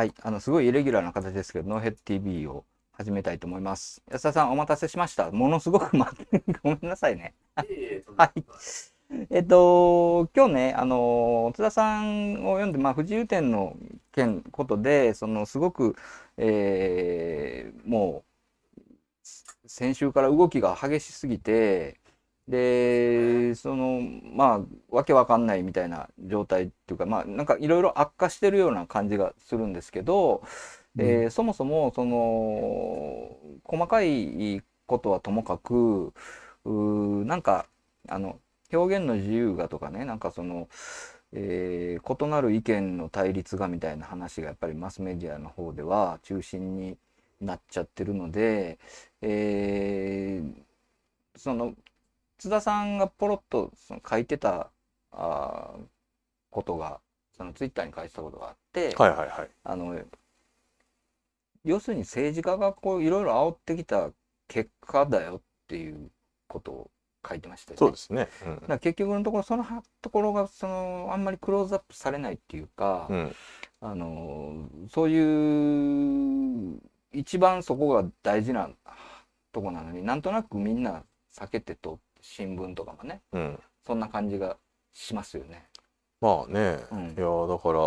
はい、あのすごいイレギュラーな形ですけど、ノーヘッド TV を始めたいと思います。安田さん、お待たせしました。ものすごく待って、ごめんなさいね。はい。えっと、今日ね、あの、津田さんを読んで、まあ、不自由展の件ことで、その、すごく、えーもう、先週から動きが激しすぎて、で、その、まあ、わけわかんないみたいな状態っていうか、まあ、なんかいろいろ悪化してるような感じがするんですけど、えーそもそも、その、細かいことはともかく、うーなんか、あの、表現の自由がとかね、なんかその、えー異なる意見の対立がみたいな話がやっぱりマスメディアの方では中心になっちゃってるので、えーその津田さんがポロッとその書いてたあーことがそのツイッターに書いてたことがあって、はいはいはい。あの要するに政治家がこういろいろ煽ってきた結果だよっていうことを書いてましたよね。そうですね。だから結局のところそのはところがそのあんまりクローズアップされないっていうか、うん。うん。あのそういう一番そこが大事なとこなのになんとなくみんな避けてと新聞とかもねうん。そんな感じがしますよね。まあね。うんいやだから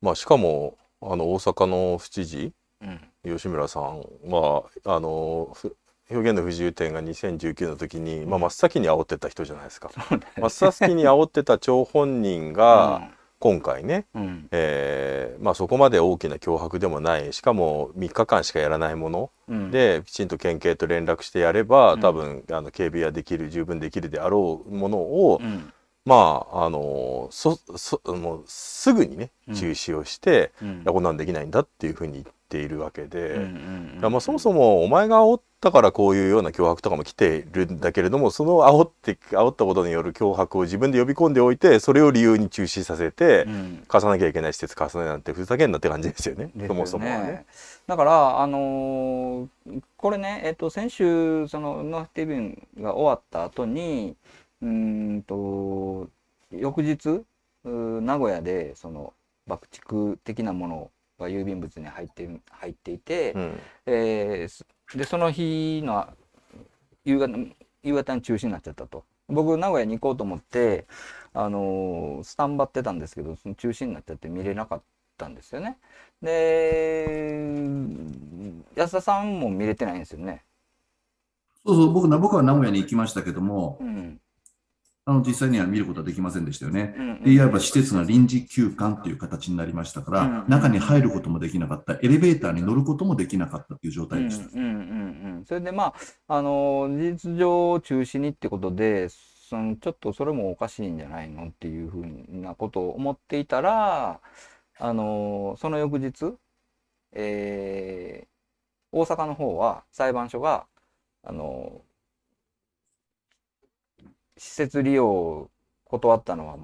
まあしかもあの大阪の府知事うん吉村さんはあのふ表現の不自由展が2019の時に、まあ、真っ先に煽ってた人じゃないですか。真っ先に煽ってた張本人が 今回ね、うん。うんえーまあ、そこまで大きな脅迫でもない。しかも3日間しかやらないもの。うん。できちんと県警と連絡してやればうん。多分あの警備はできる十分できるであろうものを、うんまああのそそもうすぐにねうん。中止をして、うん。いやこんなんできないんだっていうふうに言っているわけで、うんうんいやまあそもそもお前が煽ったからこういうような脅迫とかも来てるんだけれどもその煽って煽ったことによる脅迫を自分で呼び込んでおいてそれを理由に中止させて、うん。貸さなきゃいけない施設貸さないなんてふざけんなって感じですよね。そもそもはね。だから、あのーこれね、えっと、先週、その、ノーティビンが終わった後に、うーんと、翌日、名古屋で、その、爆竹的なものが郵便物に入ってる、入っていて、うんえーすで、その日の夕方、夕方に中止になっちゃったと。僕、名古屋に行こうと思って、あのースタンバってたんですけど、その中止になっちゃって見れなかったんですよね。で、安田さんも見れてないんですよね。そうそう、僕な僕は名古屋に行きましたけども、うん。あの実際には見ることはできませんでしたよね。うんでいわば施設が臨時休館という形になりましたから、うん中に入ることもできなかった、エレベーターに乗ることもできなかったという状態でした。うんうんうんうん。それでまあ、あの、事実上中止にってことで、そのちょっとそれもおかしいんじゃないのっていうふうなことを思っていたら、あの、その翌日、えー大阪の方は裁判所が、あの、施設利用を断ったのは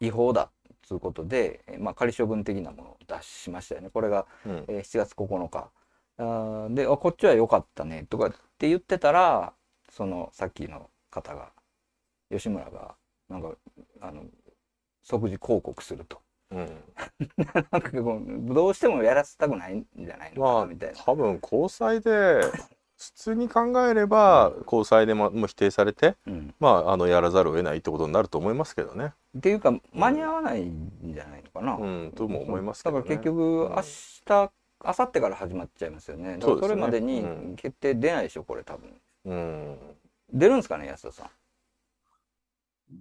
違法だということで、えーまあ、仮処分的なものを出しましたよね。これがうんえー7月9日。あーで、あ、こっちは良かったね、とかって言ってたら、その、さっきの方が、吉村が、なんか、あの、即時広告すると。うん なんかこう、どうしてもやらせたくないんじゃないのかみたいな。多分高裁で普通に考えれば高裁でももう否定されて、うん。まあ、あのやらざるを得ないってことになると思いますけどね。っていうか、間に合わないんじゃないのかな。うん、とも思いますけどね。だから結局、うん明日、明後日から始まっちゃいますよね。だからそれまでに決定出ないでしょ、これ多分。うん、出るんですかね、安田さ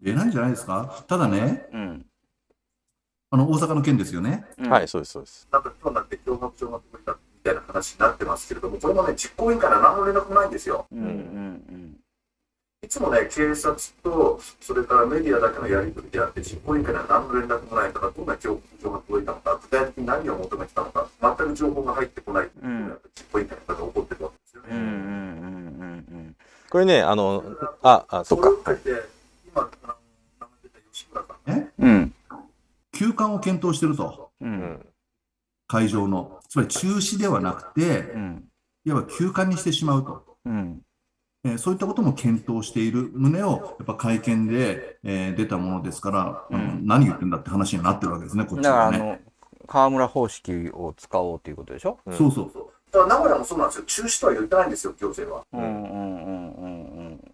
出ないんじゃないですか？ただね、ん。うん。あの大阪の件ですよね。うんはい、そうです、そうです。なんか今日になって脅迫状が届いたみたいな話になってますけれども、これもね、実行委員会から何の連絡もないんですよ。うんうんいつもね、警察と、それからメディアだけのやり取りであって、実行委員会には何の連絡もないから、どんな脅迫状が届いたのか、具体的に何を求めてたのか、全く情報が入ってこないいうのが、実行委員会の方が起こってるわけですようん。うんうんね。うんうんこれね、あの、あ、あ、そっか。今、あの名前出た吉村さんね、うん。うん。休館を検討してると、う。うんん、会場の。つまり中止ではなくてう、ん。いわば休館にしてしまうと。うん。えーそういったことも検討している旨を、やっぱ会見で、えー出たものですから、あのうん何言ってんだって話になってるわけですね、こっちだから、あはね。の、河村方式を使おうということでしょ？うんそうそう。そうだから名古屋もそうなんですよ。中止とは言ってないんですよ、行政は。うんうんうんうん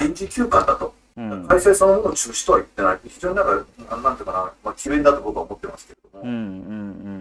臨時休館だと。うんそのものを中止とは言ってない。非常になんか、なんなんていうかな、まあ、奇弁だと僕は思ってますけれども。うんうんうんうん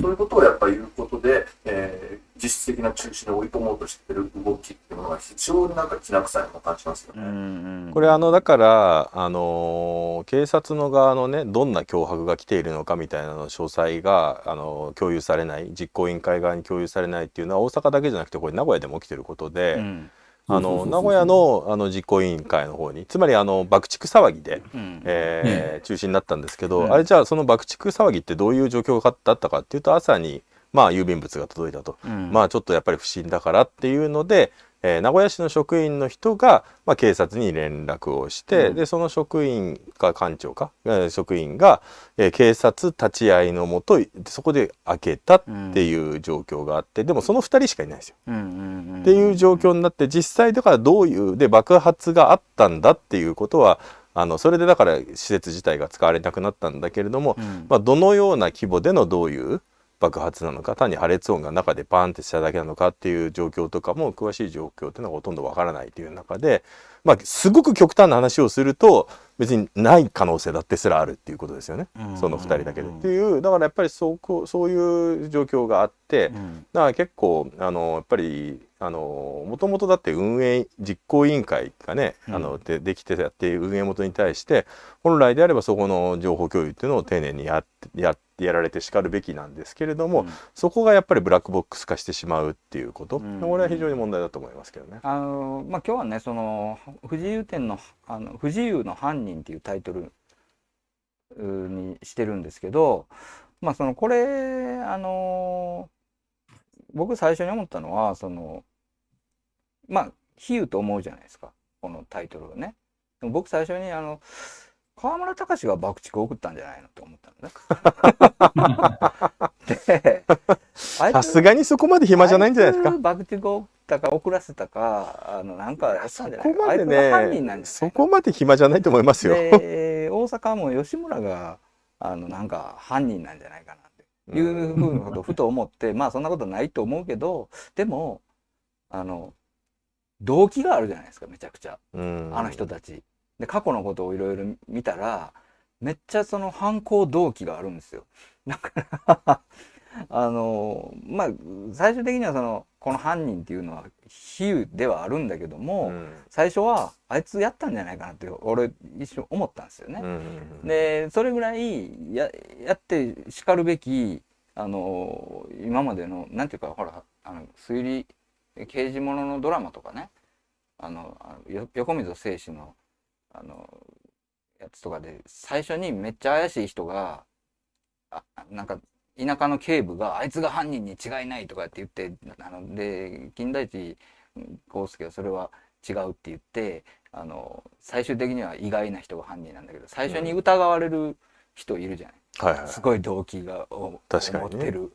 そういうことをやっぱり言うことで、えー実質的な中止に追い込もうとしてる動きっていうものが非常になんかきな臭いのを感じますようんうね。んうん。これあのだからあのー警察の側のねどんな脅迫が来ているのかみたいなの詳細があのー共有されない実行委員会側に共有されないっていうのは大阪だけじゃなくてこれ名古屋でも起きてることで、うんあの名古屋のあの実行委員会の方につまりあの爆竹騒ぎで、うん。えー中止になったんですけど、うん。あれじゃあその爆竹騒ぎってどういう状況だったかっていうと朝にまあ郵便物が届いたと。うん。まあちょっとやっぱり不審だからっていうので、えー名古屋市の職員の人が、まあ、警察に連絡をして、うん。でその職員か官庁か、えー職員が、えー警察立ち会いのもとそこで開けたっていう状況があって、でもその2人しかいないんですよ。うんうんうん。っていう状況になって実際だからどういうで爆発があったんだっていうことはあのそれでだから施設自体が使われなくなったんだけれども、うん。まあ、どのような規模でのどういう爆発なのか単に破裂音が中でパーンってしただけなのかっていう状況とかも詳しい状況っていうのがほとんどわからないという中で、まあ、すごく極端な話をすると別にない可能性だってすらあるっていうことですよね、うん。その2人だけで。っていう。だからやっぱりそうこうそういう状況があって、うん。だから結構あのやっぱりあのもともとだって運営実行委員会がね、うん。あのでできてやって運営元に対して本来であればそこの情報共有っていうのを丁寧にやってやってやられてしかるべきなんですけれども、うんそこがやっぱりブラックボックス化してしまうっていうこと、うんこれは非常に問題だと思いますけどね。あのまあ今日はねその不自由展のあの不自由の犯人っていうタイトルにしてるんですけどまあそのこれあの僕最初に思ったのはそのまあ比喩と思うじゃないですかこのタイトルをね。僕最初にあの河村隆が爆竹を送ったんじゃないのと思ったのね。でさすがにそこまで暇じゃないんじゃないですか。爆竹を送ったか送らせたかあのなんかやったそんじゃないこまでね、そこまで暇じゃないと思いますよ。で大阪も吉村があのなんか犯人なんじゃないかなっていうふうなことをふと思ってまあそんなことないと思うけどでもあの動機があるじゃないですかめちゃくちゃうんあの人たち。で過去のことをいろいろ見たらめっちゃその犯行動機があるんですよ。だから あのまあ最終的にはそのこの犯人っていうのは比喩ではあるんだけども、うん最初はあいつやったんじゃないかなって俺一瞬思ったんですよね。うんでそれぐらいややってしかるべきあの今までのなんていうかほらあの推理刑事もののドラマとかねあの横溝正史のあのやつとかで最初にめっちゃ怪しい人があなんか田舎の警部があいつが犯人に違いないとかって言ってあので金田一耕介はそれは違うって言ってあの最終的には意外な人が犯人なんだけど最初に疑われる人いるじゃない、はいはいすごい動機がを確かにね持ってる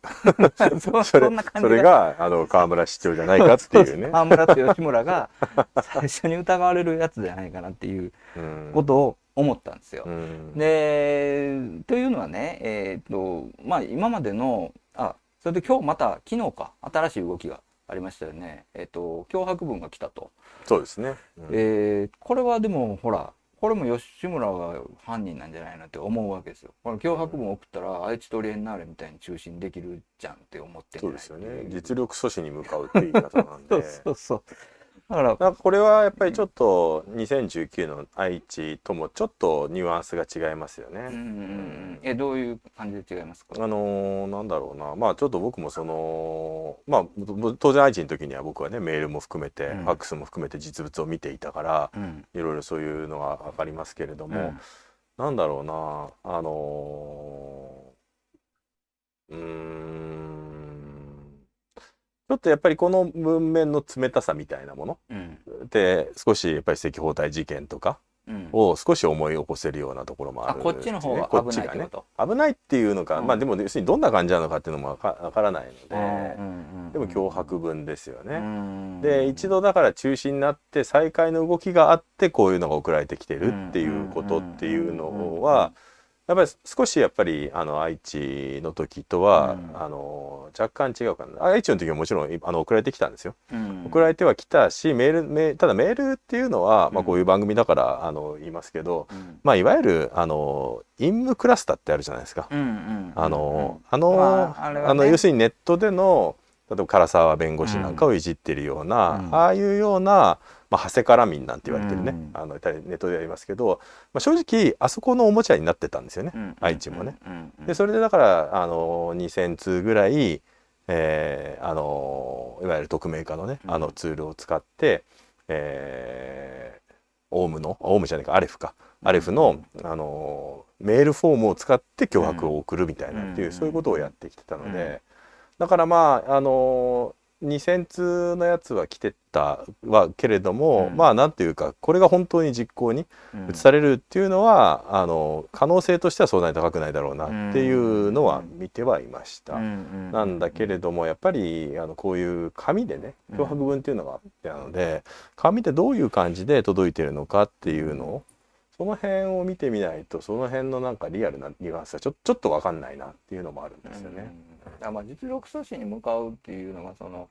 そそそれんな感じそれがあの河村市長じゃないかっていうね。河村と吉村が 最初に疑われるやつじゃないかなっていううんことを思ったんですよ。うんでというのはねえっ、とまあ今までのあそれで今日また昨日か新しい動きがありましたよね。えっ、と脅迫文が来たと。そうですね。うんえーこれはでもほらこれも吉村が犯人なんじゃないのって思うわけですよ。これ脅迫文送ったら愛知トリエンナーレみたいに中心できるじゃんって思ってそうですよね。実力阻止に向かうっていう言い方なん そうで。そうそう。だからかこれはやっぱりちょっと2019の愛知ともちょっとニュアンスが違いますよね。うんうんうんえどういう感じで違いますか？あのーなんだろうな。まあちょっと僕もそのまあ当然愛知の時には僕はねメールも含めて、うん。ファックスも含めて実物を見ていたからうん。いろいろそういうのが分かりますけれども、うん。なんだろうな。あのーうーんちょっとやっぱりこの文面の冷たさみたいなものうん。で少しやっぱり赤包帯事件とかうん。を少し思い起こせるようなところもあるあこっちの方が危ないってこと？危ないっていうのか、うん。まあでも要するにどんな感じなのかっていうのもわからないので、うんでも脅迫文ですよね。うん。で一度だから中止になって再開の動きがあってこういうのが送られてきてるっていうことっていうのはやっぱり少しやっぱりあの愛知の時とは、うん。あの若干違うかな。愛知の時はもちろんあの送られてきたんですよ。うん。送られてはきたしメールメただメールっていうのは、まあ、うん。こういう番組だからあの言いますけど、うん。まあ、いわゆるあの陰務クラスターってあるじゃないですか。あのあの,、まあね。あの要するにネットでの例えば唐沢弁護士なんかをいじってるような、うん。ああいうような、まあ、長谷から民なんて言われてるね、うん。あのネットでやりますけど、まあ、正直あそこのおもちゃになってたんですよね、うん。愛知もね。でそれでだからあの2,000通ぐらい、えーあのいわゆる匿名化のね、うん。あのツールを使って、えーオウムのオウムじゃないかアレフか。アレフの、あのメールフォームを使って脅迫を送るみたいなっていう、うん。そういうことをやってきてたので、うん。だからまああの2,000通のやつは来てたはけれども、うん。まあなんていうかこれが本当に実行にうん。移されるっていうのは、あの可能性としてはそんなに高くないだろうなっていうのは見てはいました。うんうんなんだけれどもやっぱりあのこういう紙でねうん。脅迫文っていうのがあってなので紙でどういう感じで届いてるのかっていうのをその辺を見てみないとその辺のなんかリアルなニュアンスはちょちょっと分かんないなっていうのもあるんですよね。うんだからまあ実力阻止に向かうっていうのがその、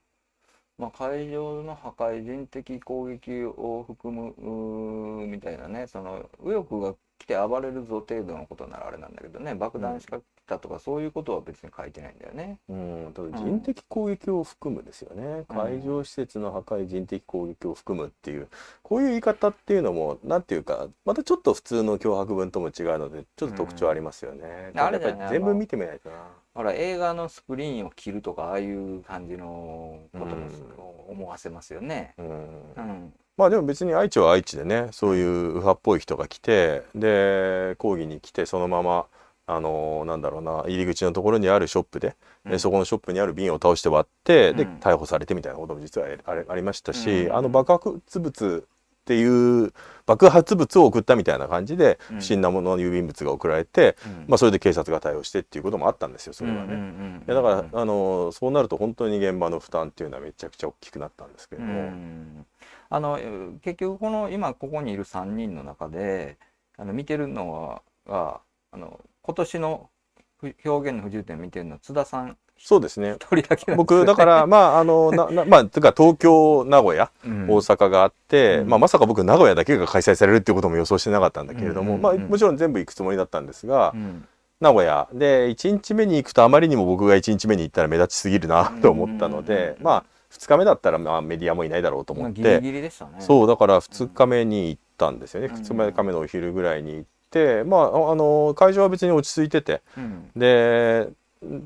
まあ、海上の破壊人的攻撃を含むみたいなねその右翼が来て暴れるぞ程度のことならあれなんだけどね爆弾仕掛けたとかそういうことは別に書いてないんだよね。うん、ただ人的攻撃を含むですよね、うん海上施設の破壊人的攻撃を含むっていうこういう言い方っていうのもなんていうかまたちょっと普通の脅迫文とも違うのでちょっと特徴ありますよね。うんあれやっぱ全部見てみないとな。ほら映画のスクリーンを切るとかああいう感じのことも思わせますよね。うん。うん。まあでも別に愛知は愛知でねそういう右派っぽい人が来てで抗議に来てそのままあのなんだろうな入り口のところにあるショップで、うん。でそこのショップにある瓶を倒して割って、でうん。逮捕されてみたいなことも実はありましたし、うん。あの爆発物っていう爆発物を送ったみたいな感じでうん不審なものの郵便物が送られて、うんまあ、それで警察が対応してっていうこともあったんですよそれはね。だから、あのそうなると本当に現場の負担っていうのはめちゃくちゃ大きくなったんですけれども。うんあのえー結局この今ここにいる3人の中であの見てるのはがあの今年のふ表現の不自由点を見てるのは津田さんそうですね。一人だけね。僕だから まああのななまあというか東京名古屋うん。大阪があって、うん。まあ、まさか僕名古屋だけが開催されるっていうことも予想してなかったんだけれども、うん。まあ、もちろん全部行くつもりだったんですが、うん。名古屋。で1日目に行くとあまりにも僕が1日目に行ったら目立ちすぎるなと思ったので、うん。まあ2日目だったらまあメディアもいないだろうと思って、まあギリギリでしたね。そうだから2日目に行ったんですよね、うん。2日目のお昼ぐらいに行ってまああの会場は別に落ち着いててうん。で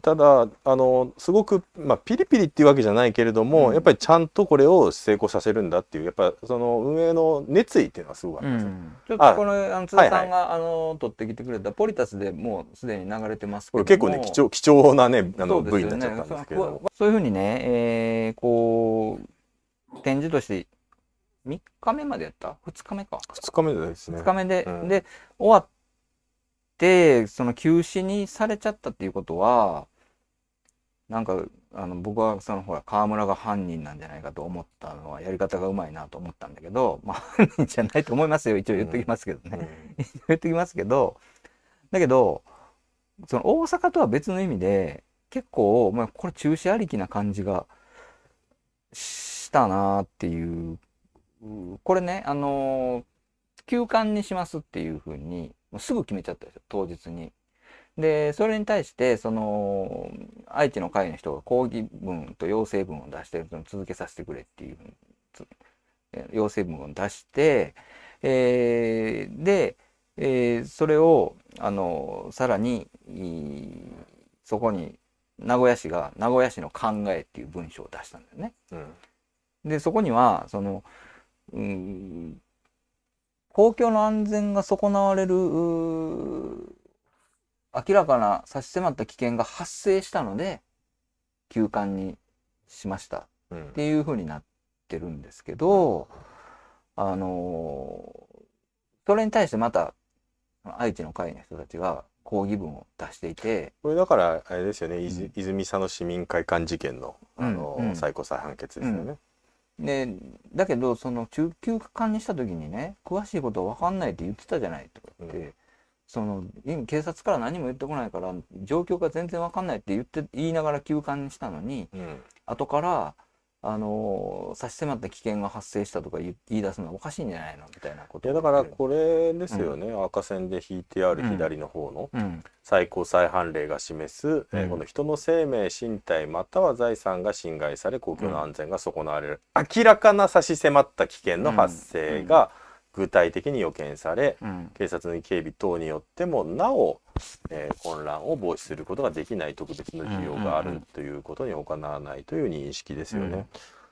ただあのすごく、まあ、ピリピリっていうわけじゃないけれども、うん。やっぱりちゃんとこれを成功させるんだっていうやっぱその運営の熱意っていうのはすごくあうります、ん。ちょっとこのあの津田さんが、あの撮ってきてくれたポリタスでもうすでに流れてますけこども。れ結構ね貴重貴重なねあのそうです V よね。になっちゃったんですけれど。もそうそういうふうにね、えーこう展示として3日目までやった？2日目か。2日目ですね。2日目で、うん。で終わってその休止にされちゃったっていうことはなんかあの僕はそのほら川村が犯人なんじゃないかと思ったのはやり方がうまいなと思ったんだけどまあ犯人じゃないと思いますよ。一応言っときますけどね、言っときますけどだけどその大阪とは別の意味で結構、まあ、これ中止ありきな感じがしたなっていうう。これねあのー休館にしますっていうふうにもうすぐ決めちゃったんですよ当日に。でそれに対してその愛知の会の人が抗議文と要請文を出してその続けさせてくれっていう要請文を出して、えーで、えーそれをあのさらにそこに名古屋市が名古屋市の考えっていう文章を出したんだよね。うんでそこにはそのうん公共の安全が損なわれる明らかな差し迫った危険が発生したので休館にしました。うん。っていうふうになってるんですけどあのそれに対してまた愛知の会の人たちが抗議文を出していてこれだからあれですよね、いず泉佐野市民会館事件のあの、うんうん。最高裁判決ですよね。でだけどその中休館にした時にね詳しいことは分かんないって言ってたじゃないとか言って、うん。その今警察から何も言ってこないから状況が全然わかんないって言って言いながら休館にしたのにうん。後からあの差し迫った危険が発生したとか言い出すのはおかしいんじゃないのみたいなこといやだからこれですよね、赤線で引いてある左の方のうん。最高裁判例が示す、えーうん。この人の生命身体または財産が侵害され公共の安全が損なわれる、明らかな差し迫った危険の発生が具体的に予見され、うん。警察の警備等によってもなお、えー混乱を防止することができない特別の需要があるということに行わないという認識ですよね。うん。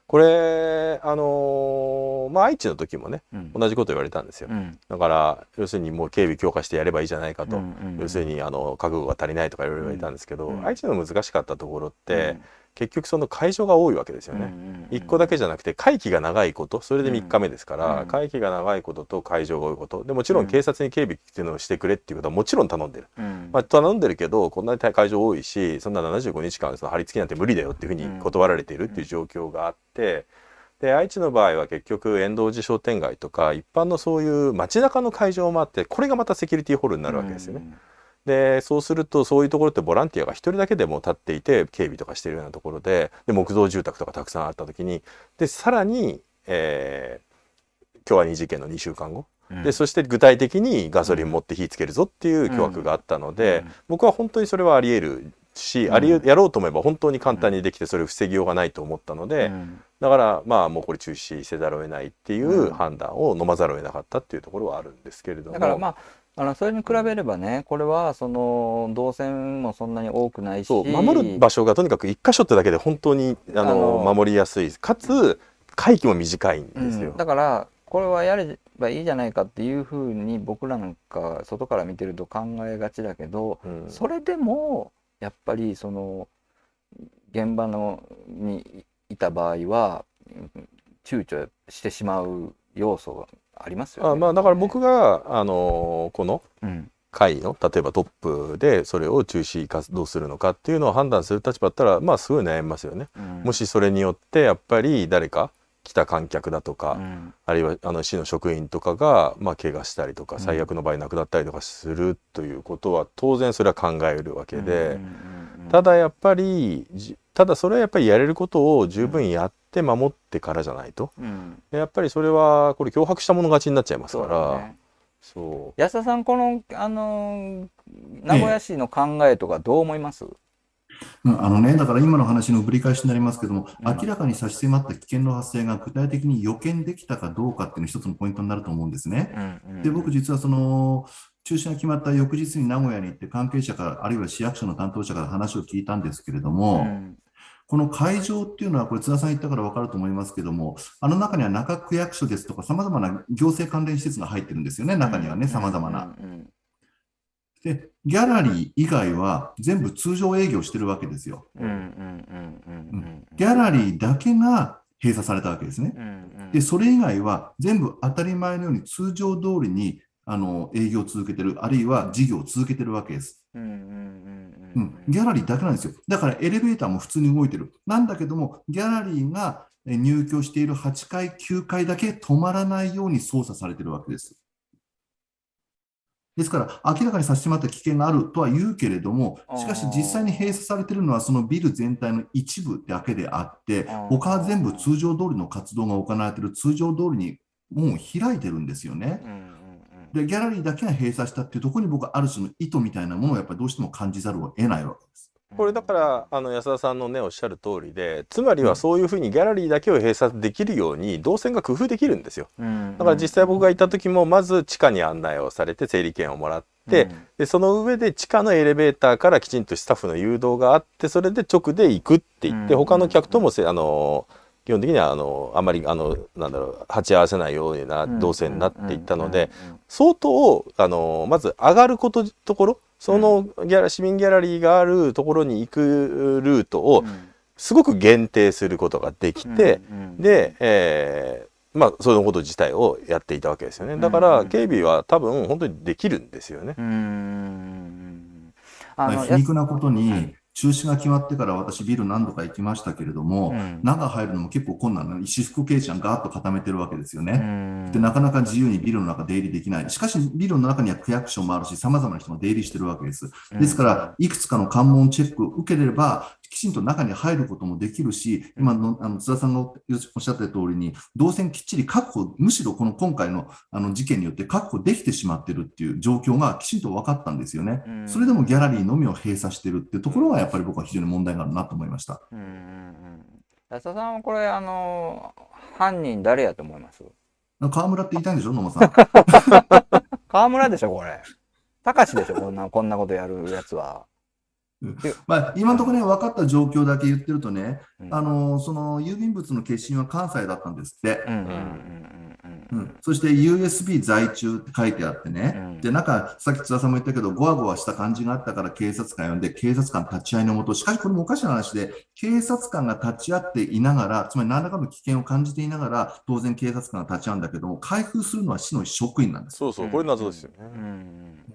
これあのーまあ愛知の時もねうん。同じこと言われたんですよ。うん。だから要するにもう警備強化してやればいいじゃないかと、要するにあの覚悟が足りないとかいろいろ言われたんですけど、うん。愛知の難しかったところって、結局その会場が多いわけですよね。1個だけじゃなくて会期が長いことそれで3日目ですから、うん。会期が長いことと会場が多いこと。でもちろうん。ん警察に警備っていうのをしてくれっていうことはもちろん頼んでる、うん。まあ、頼んでるけどこんなに会場多いしそんな75日間その張り付きなんて無理だよっていうふうに断られているっていう状況があって。で愛知の場合は結局遠藤寺商店街とか一般のそういう街中の会場もあってこれがまたセキュリティホールになるわけですよね。でそうするとそういうところってボランティアが一人だけでも立っていて警備とかしてるようなところでで木造住宅とかたくさんあった時にでさらに、えー今日は2事件の2週間後、うん。でそして具体的にガソリン持って火つけるぞっていう巨悪があったので、うん。僕は本当にそれはあり得るし、うん。ありえやろうと思えば本当に簡単にできてそれを防ぎようがないと思ったので、うん。だからまあもうこれ中止せざるを得ないっていうん。う判断を飲まざるを得なかったっていうところはあるんですけれども。だからまああのそれに比べればねこれはその動線もそんなに多くないし。守る場所がとにかく一箇所ってだけで本当にあの守りやすい。かつ会期も短いんですよ。うん。だからこれはやればいいじゃないかっていうふうに僕らなんか外から見てると考えがちだけど、うん。それでもやっぱりその現場のにいた場合はうん躊躇してしまう要素がありますよね。あまあだから僕があのこのうん会の例えばトップでそれを中止活動するのかっていうのを判断する立場だったらまあすごい悩みますよね。うんもしそれによってやっぱり誰か来た観客だとか、うん。あるいはあの市の職員とかがまあ怪我したりとかうん。最悪の場合亡くなったりとかするということは当然それは考えるわけで。ただやっぱりじただそれはやっぱりやれることを十分やって守ってからじゃないとうん。やっぱりそれはこれ脅迫したもの勝ちになっちゃいますからそう安田さんこのあの名古屋市の考えとかどう思います、うんあのね、だから今の話のぶり返しになりますけども、うん。明らかに差し迫った危険の発生が具体的に予見できたかどうかっていうのが一つのポイントになると思うんですね。で、僕実はその、中止が決まった翌日に名古屋に行って関係者から、あるいは市役所の担当者から話を聞いたんですけれども、うん。この会場っていうのは、これ津田さん言ったから分かると思いますけども、あの中には中区役所ですとか、さまざまな行政関連施設が入ってるんですよね、中にはね、さまざまな。うんで、ギャラリー以外は全部通常営業してるわけですよ。ギャラリーだけが閉鎖されたわけですね。うんうんで、それ以外は全部当たり前のように通常通りにあの営業を続けてる、あるいは事業を続けてるわけです。ギャラリーだけなんですよ。だからエレベーターも普通に動いてる。なんだけども、ギャラリーがえ入居している8階、9階だけ止まらないように操作されてるわけです。ですから、明らかに差し迫った危険があるとは言うけれども、しかし実際に閉鎖されているのはそのビル全体の一部だけであって他は全部通常通りの活動が行われている、通常通りにもう開いてるんですよね。で、ギャラリーだけが閉鎖したっていうところに僕はある種の意図みたいなものをやっぱりどうしても感じざるを得ないわけです。これだからあの安田さんのねおっしゃる通りでつまりはそういうふうにギャラリーだけを閉鎖できるように動線が工夫できるんですよ。うん。だから実際僕が行った時もまず地下に案内をされて整理券をもらって、でその上で地下のエレベーターからきちんとスタッフの誘導があってそれで直で行くって言って、うん。他の客ともせあの基本的にはあのあまりあのなんだろう鉢合わせないような動線になっていったので、相当あのまず上がることところそのギャラ市民ギャラリーがあるところに行くルートをすごく限定することができて、で、えーまあそのこと自体をやっていたわけですよね。だかうんら警備は多分本当にできるんですよね。うん。うん。あのまあ皮肉なことに、中止が決まってから私ビル何度か行きましたけれども、うん中入るのも結構困難なの。私服警察がガーッと固めてるわけですようね。んで、なかなか自由にビルの中出入りできない。しかし、ビルの中には区役所もあるし、様々な人が出入りしてるわけです。ですから、いくつかの関門チェックを受ければ、きちんと中に入ることもできるし、今のあの津田さんがおっしゃった通りに、動線きっちり確保、むしろこの今回のあの事件によって確保できてしまってるっていう状況がきちんと分かったんですよね。うんそれでもギャラリーのみを閉鎖してるっていうところが、やっぱり僕は非常に問題があるなと思いました。うん安田さんはこれあの犯人誰やと思います？河村って言いたいんでしょ、野間さん。川村でしょこれ高志でしょこんなこんなことやるやつは、まあ、今のところね、分かった状況だけ言ってるとね、うん。あのその郵便物の決心は関西だったんですって。うんうんうんうんうん、そして USB 在中って書いてあってね、うん。でなんかさっき津田さんも言ったけど、ごわごわした感じがあったから警察官呼んで、警察官立ち会いのもと、しかしこれもおかしな話で、警察官が立ち会っていながら、つまり何らかの危険を感じていながら、当然警察官が立ち会うんだけども、開封するのは市の職員なんです。そうそうこれ謎ですよね。うん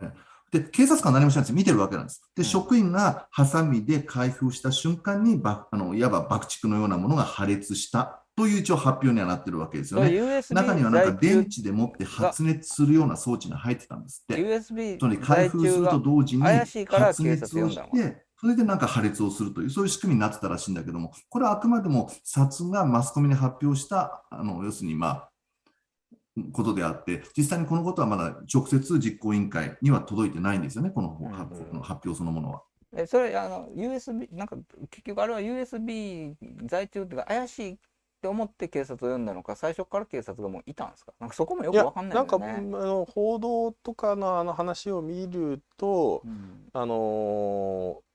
うんで、警察官は何もしないんですよ。見てるわけなんです。で、うん職員がハサミで開封した瞬間に、ばあのいわば爆竹のようなものが破裂したという一応発表にはなってるわけですよね。中にはなんか電池でもって発熱するような装置が入ってたんですって。USB つまり開封すると同時に発熱をして、それでなんか破裂をするという、そういう仕組みになってたらしいんだけども、これはあくまでも札がマスコミに発表した、あの要するにまあ、ことであって、実際にこのことはまだ直接実行委員会には届いてないんですよね、このうん発この発表そのものは。えそれあの USB なんか結局あれは USB 在中っていうか怪しいって思って警察を呼んだのか最初から警察がもういたんですか？なんかそこもよくわかんないなんかあ。の報道とかのあの話を見るとうん。あのー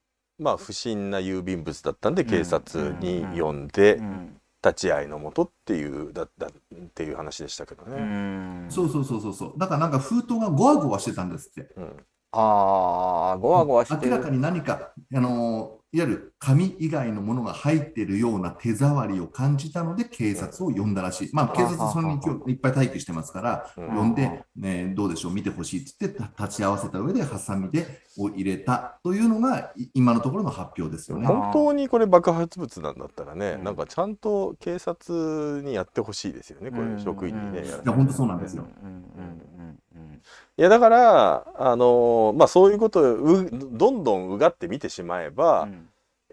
まあ不審な郵便物だったんで警察に呼んでうん立ち会いのもとっていうだだっていう話でしたけどうね。んそうそうそうそうそう。だからなんか封筒がゴワゴワしてたんですって。うんああごわごわしてる明らかに何か、あのいわゆる紙以外のものが入っているような手触りを感じたので警察を呼んだらしい。まあ警察それに今日いっぱい待機してますから、うん呼んで、ね、どうでしょう、見てほしいって言ってた立ち会わせた上でハサミでを入れたというのがい今のところの発表ですよね。本当にこれ爆発物なんだったらね、うんなんかちゃんと警察にやってほしいですよねこうんれ職員にね。いや本当そうなんですよ。うんうんいやだからあのまあそういうことをうどんどんうがって見てしまえば、う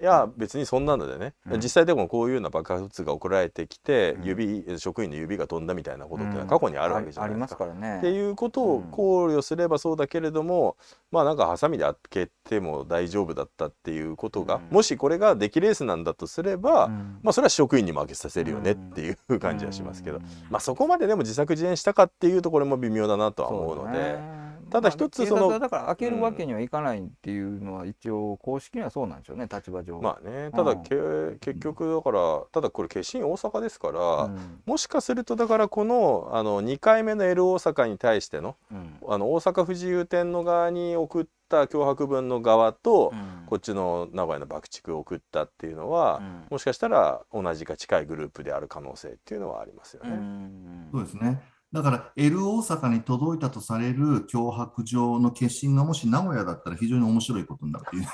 いや別にそんなのでね、うん。実際でもこういうような爆発物が送られてきて、うん。指職員の指が飛んだみたいなことってのはうん。過去にあるわけじゃないありますですか。からね。っていうことを考慮すればそうだけれども、まあなんかハサミで開けても大丈夫だったっていうことが、うん。もしこれが出来レースなんだとすれば、うん。まあそれは職員にも開けさせるよねっていう感じはしますけど、うん。まあそこまででも自作自演したかっていうところも微妙だなとは思うので。ただ一つまあその警察はだから開けるわけにはいかないっていうのは一応公式にはそうなんでしょうね立場上。まあねただ、うんけ結局だからただこれ決心大阪ですから、うんもしかするとだからこのあの2回目の L 大阪に対してのうんあの大阪府自由店の側に送った脅迫文の側と、うんこっちの名古屋の爆竹を送ったっていうのは、うんもしかしたら同じか近いグループである可能性っていうのはありますようね。んそうですね。だから L 大阪に届いたとされる脅迫状の決心がもし名古屋だったら非常に面白いことになるっていう。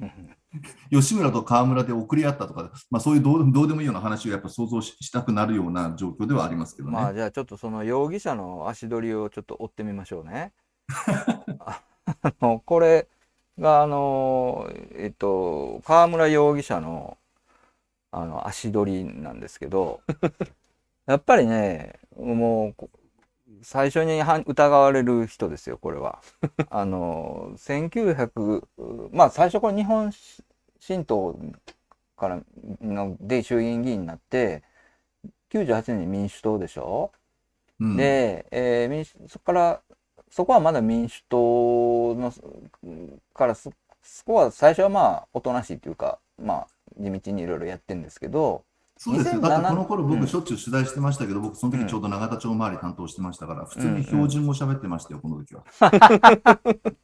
うん吉村と川村で送り合ったとか、まあ、そういうどうどうでもいいような話をやっぱ想像ししたくなるような状況ではありますけどね。まあじゃあちょっとその容疑者の足取りをちょっと追ってみましょうね。あ あのこれがあのえっと川村容疑者のあの足取りなんですけどやっぱりねもうこ最初には疑われる人ですよこれは。あの1900まあ最初これ日本新党からので衆議院議員になって98年に民主党でしょ、うんで、えー民主そこからそこはまだ民主党のからそそこは最初はまあおとなしいというかまあ地道にいろいろやってるんですけどそうですよ。2007だってこの頃うん僕しょっちゅう取材してましたけど、僕その時ちょうど永田町周り担当してましたから、普通に標準語喋ってましたよ、この時は。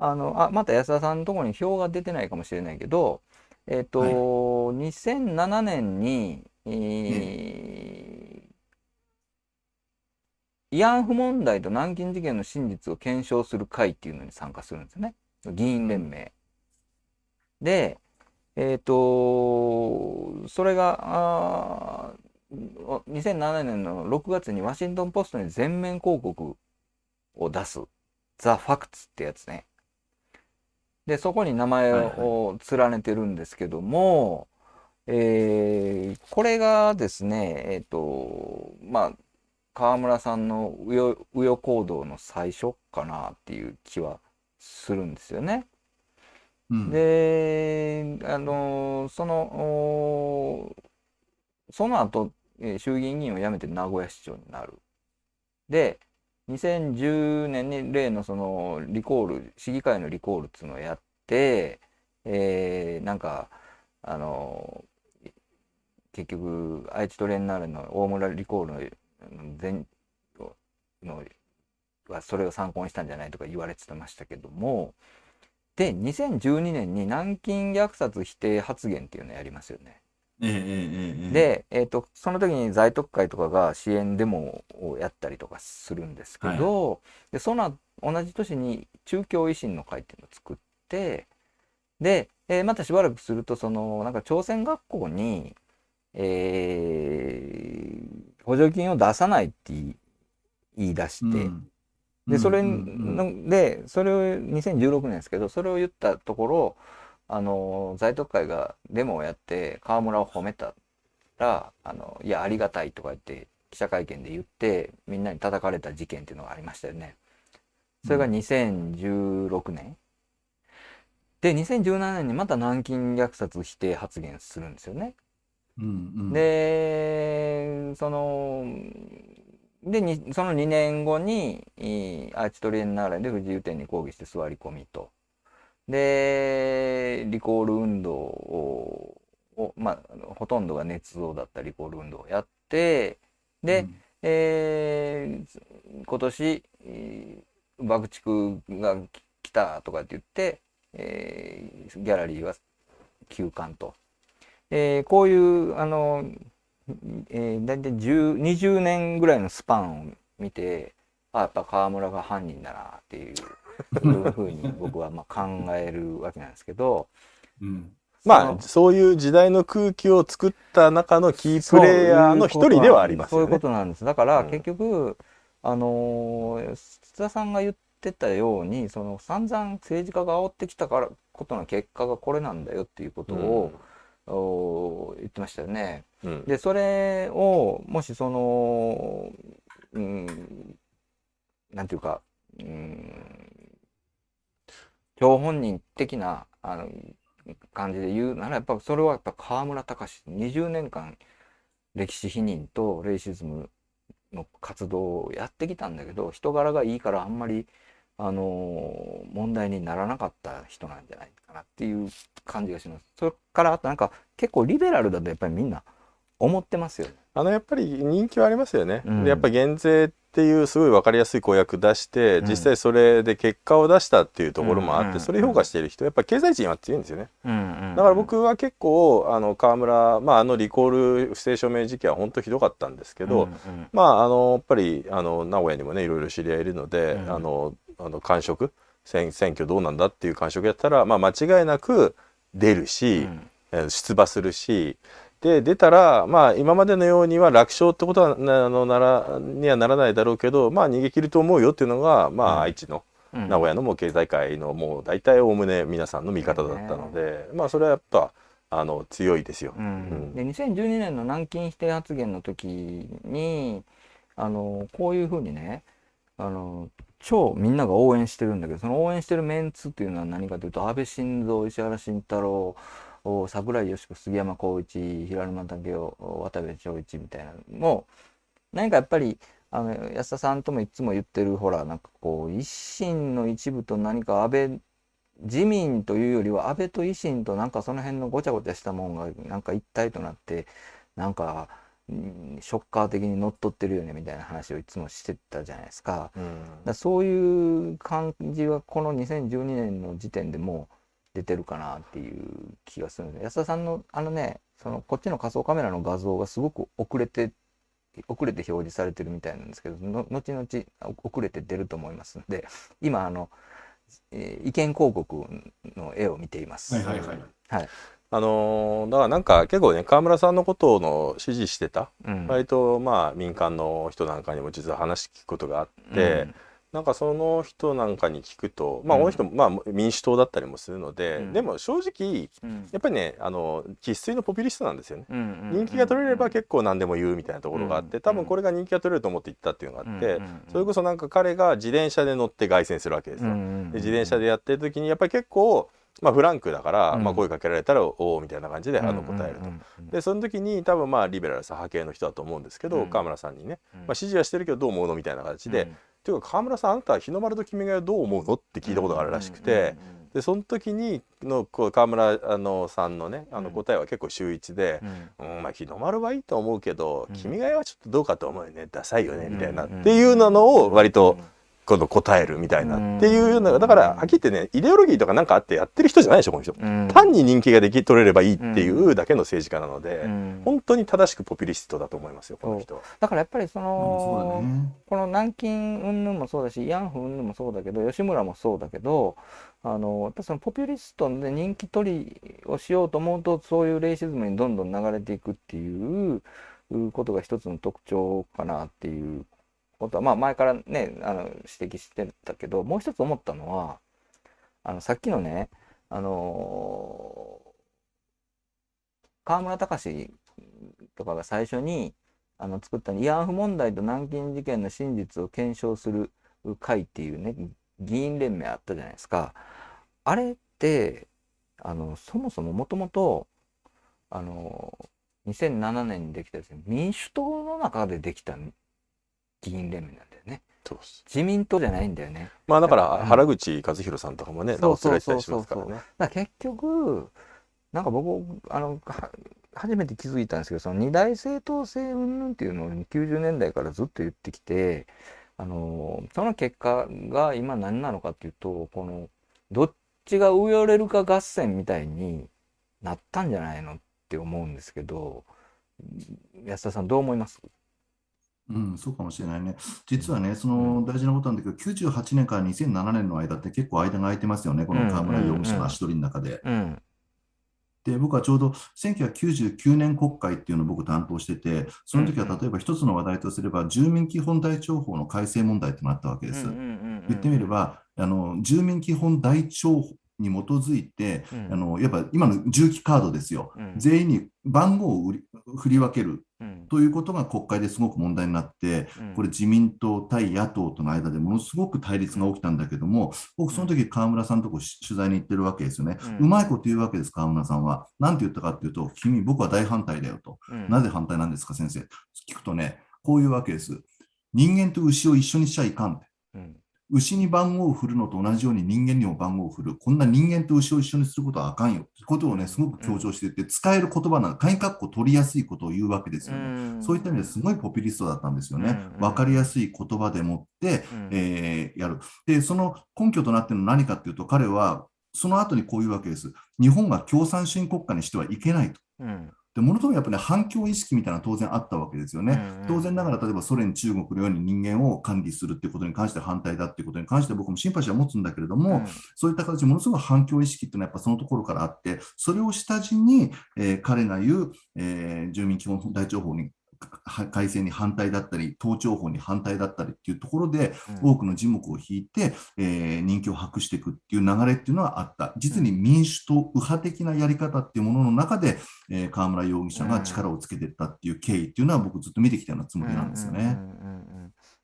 あのあまた安田さんのところに票が出てないかもしれないけどえっ、と、はい2007年に、えー慰安婦問題と南京事件の真実を検証する会っていうのに参加するんですよね議員連盟。で、えっ、と、それが、あー2007年の6月にワシントンポストに全面広告を出す、ザ・ファクツってやつね。で、そこに名前を連ねてるんですけども、えーこれがですね、えっ、と、まあ、川村さんの右翼右翼行動の最初かなっていう気はするんですよね。で、あの、その、その後、衆議院議員を辞めて名古屋市長になる。で、2010年に例のそのリコール、市議会のリコールっていうのをやって、えーなんか、あの、結局、愛知トレンナーレの大村リコールの全のはそれを参考にしたんじゃないとか言われてましたけども、で、2012年に南京虐殺否定発言っていうのをやりますよね。で、えっと、その時に在特会とかが支援デモをやったりとかするんですけど、で、その同じ年に中京維新の会っていうのを作って、で、えーまたしばらくすると、その、なんか朝鮮学校に、えー補助金を出さないって言い言い出して、うんで、それで、それを2016年ですけど、それを言ったところ、あの、在特会がデモをやって、河村を褒めたら、あの、いや、ありがたいとか言って、記者会見で言って、みんなに叩かれた事件っていうのがありましたよね。それが2016年。で、2017年にまた南京虐殺否定発言するんですよね。うんうんで、その、で、にその2年後に、アーチトリエンナーレで不自由展に抗議して座り込みと。で、リコール運動を、をまあ、ほとんどが捏造だったリコール運動をやって、で、うんえー今年、えー爆竹が来たとかって言って、えーギャラリーは休館と。えーこういう、あの、えー、大体10 20年ぐらいのスパンを見て、あ、やっぱ河村が犯人だなっていういうふうに僕はまあ考えるわけなんですけど、うんまあそういう時代の空気を作った中のキープレイヤーの一人ではありますそういうこよね。となんです。だからうん結局、あのー津田さんが言ってたように、その散々政治家が煽ってきたからことの結果がこれなんだよっていうことを、お言ってましたよね。うんで、それを、もしその、うん、なんていうか、うん、張本人的な、あの、感じで言うなら、やっぱそれはやっぱ河村隆20年間歴史否認とレイシズムの活動をやってきたんだけど、人柄がいいからあんまり、あの問題にならなかった人なんじゃないかなっていう感じがします。それからあとなんか結構リベラルだとやっぱりみんな思ってますよね。あのやっぱり人気はありますよね。うんでやっぱ減税っていうすごい分かりやすい公約出して、うん実際それで結果を出したっていうところもあって、うんそれ評価している人やっぱ経済人は強いんですよね。うんだから僕は結構あの川村、まあ、あのリコール不正署名時期は本当ひどかったんですけど、うんうんまああのやっぱりあの名古屋にもねいろいろ知り合いいるので、うんあのあの感触選選挙どうなんだっていう感触やったら、まあ、間違いなく出るし、うん。えー出馬するしで出たらまあ今までのようには楽勝ってことはなあのならにはならないだろうけどまあ逃げ切ると思うよっていうのが、まあうん。愛知のうん。名古屋のもう経済界のもう大体おおむね皆さんの味方だったので、まあそれはやっぱあの強いですよ。うん。うん。で2012年の南京否定発言の時にあのこういうふうにねあの超みんなが応援してるんだけどその応援してるメンツっていうのは何かというと安倍晋三石原慎太郎お櫻井よし子杉山浩一平沼武雄渡部長一みたいなのも何かやっぱりあの安田さんともいつも言ってるほらなんかこう維新の一部と何か安倍自民というよりは安倍と維新となんかその辺のごちゃごちゃしたもんがなんか一体となってなんかうんショッカー的に乗っ取ってるよねみたいな話をいつもしてたじゃないですか。うんだそういう感じはこの2012年の時点でもう出てるかなっていう気がするんです安田さんのあのねそのこっちの仮想カメラの画像がすごく遅れて遅れて表示されてるみたいなんですけどの後々遅れて出ると思いますんで今あのえー意見広告の絵を見ています。はいはいはい。はい。あのーだからなんか結構ね川村さんのことの支持してたうん。割とまあ民間の人なんかにも実は話聞くことがあって、なんかその人なんかに聞くとまあうん。この人もまあ民主党だったりもするので、うん。でも正直うん。やっぱりねあの生粋のポピュリストなんですよね。うんうん人気が取れれば結構何でも言うみたいなところがあっうんて多分これが人気が取れると思って言ったっていうのがあって、うんうんそれこそなんか彼が自転車で乗って凱旋するわけですよ。で自転車でやってる時にやっぱり結構、まあ、フランクだから、うんまあ、声かけられたら「おお」みたいな感じであの答えると。でその時に多分まあリベラル左派系の人だと思うんですけど、うん川村さんにね、まあ、支持はしてるけどどう思うのみたいな形で「っていうか川村さんあなたは日の丸と君が代どう思うの?」って聞いたことがあるらしくて。でその時にのこう川村あのさんのねあのうん。答えは結構秀逸でう、ん。うんまあ、日の丸はいいと思うけど、うん。君が代はちょっとどうかと思うよね。ダサいよねうんみたいな、うんっていうのを割と今度答えるみたいな、うん。っていうようなだからはっきり言ってねイデオロギーとかなんかあってやってる人じゃないでしょこの人、うん。単に人気ができ取れればいいっていうだけの政治家なので、うん。本当に正しくポピュリストだと思いますよこの人は。だからやっぱりそのだね。この南京云々もそうだし慰安婦云々もそうだけど吉村もそうだけどあのやっぱそのポピュリストで人気取りをしようと思うとそういうレイシズムにどんどん流れていくっていうことが一つの特徴かなっていうことはまあ前からねあの指摘してたけどもう一つ思ったのはあのさっきのねあの河村隆とかが最初にあの作った慰安婦問題と南京事件の真実を検証する会っていうね議員連盟あったじゃないですか。あれってあのそもそももともとあの2007年にできたですね民主党の中でできた議員連盟なんだよね。自民党じゃないんだよね。まあだからうん原口和弘さんとかもね名を連れてたりしますからね。結局なんか僕あのは初めて気づいたんですけどその二大政党制云々っていうのを90年代からずっと言ってきてあのその結果が今何なのかっていうとこのどっちが上寄れるか合戦みたいになったんじゃないのって思うんですけど安田さんどう思います？うん、そうかもしれないね。実はね、その大事なことなんだけど、98年から2007年の間って結構間が空いてますよね、この河村容疑者の足取りの中で。うん。で、僕はちょうど1999年国会っていうのを僕担当してて、その時は例えば一つの話題とすれば、住民基本台帳法の改正問題ってのがあったわけです。言ってみれば、あの住民基本台帳に基づいて、うん。あのやっぱ今の重機カードですよ、うん。全員に番号を売り振り分けるうんということが国会ですごく問題になって、うんこれ自民党対野党との間でものすごく対立が起きたんだけども、僕その時河村さんのとこ取材に行ってるわけですよね。ううんまいこと言うわけです、河村さんは。なんて言ったかっていうと、君、僕は大反対だよと。うんなぜ反対なんですか、先生。聞くとね、こういうわけです。人間と牛を一緒にしちゃいかんって。牛に番号を振るのと同じように人間にも番号を振る。こんな人間と牛を一緒にすることはあかんよ。ってことをね、すごく強調していて、使える言葉なの、鍵括弧取りやすいことを言うわけですよね。そういった意味ですごいポピュリストだったんですよねうん。わかりやすい言葉でもって、うんえーやる。で、その根拠となっているのは何かっていうと、彼はその後にこういうわけです。日本が共産主義国家にしてはいけないと。うんで、ものすごくやっぱり、ね、反共意識みたいな当然あったわけですよね。うん当然ながら、例えばソ連、中国のように人間を管理するっていうことに関して反対だっていうことに関して僕もシンパシーは持つんだけれども、そういった形でものすごい反共意識っていうのはやっぱそのところからあって、それを下地に、えー彼が言う、えー住民基本台帳法にか改正に反対だったり、統帳法に反対だったりっていうところで、うん多くの字幕を引いて、えー人気を博していくっていう流れっていうのはあった。実に民主党右派的なやり方っていうものの中で、えー河村容疑者が力をつけていったっていう経緯っていうのは僕ずっと見てきたようなつもりなんですよね。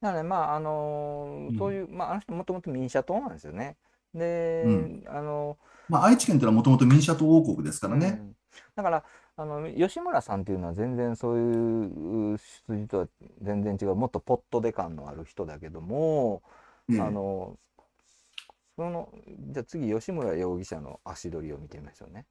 なのでまああのーうんそういうまああの人もともと民社党なんですよね。で、うんあのまあ、愛知県というのはもともと民主党王国ですからね。うんだからあの吉村さんっていうのは全然そういう出自とは全然違うもっとポットで感のある人だけども、ええあのそのじゃあ次吉村容疑者の足取りを見てみましょうね。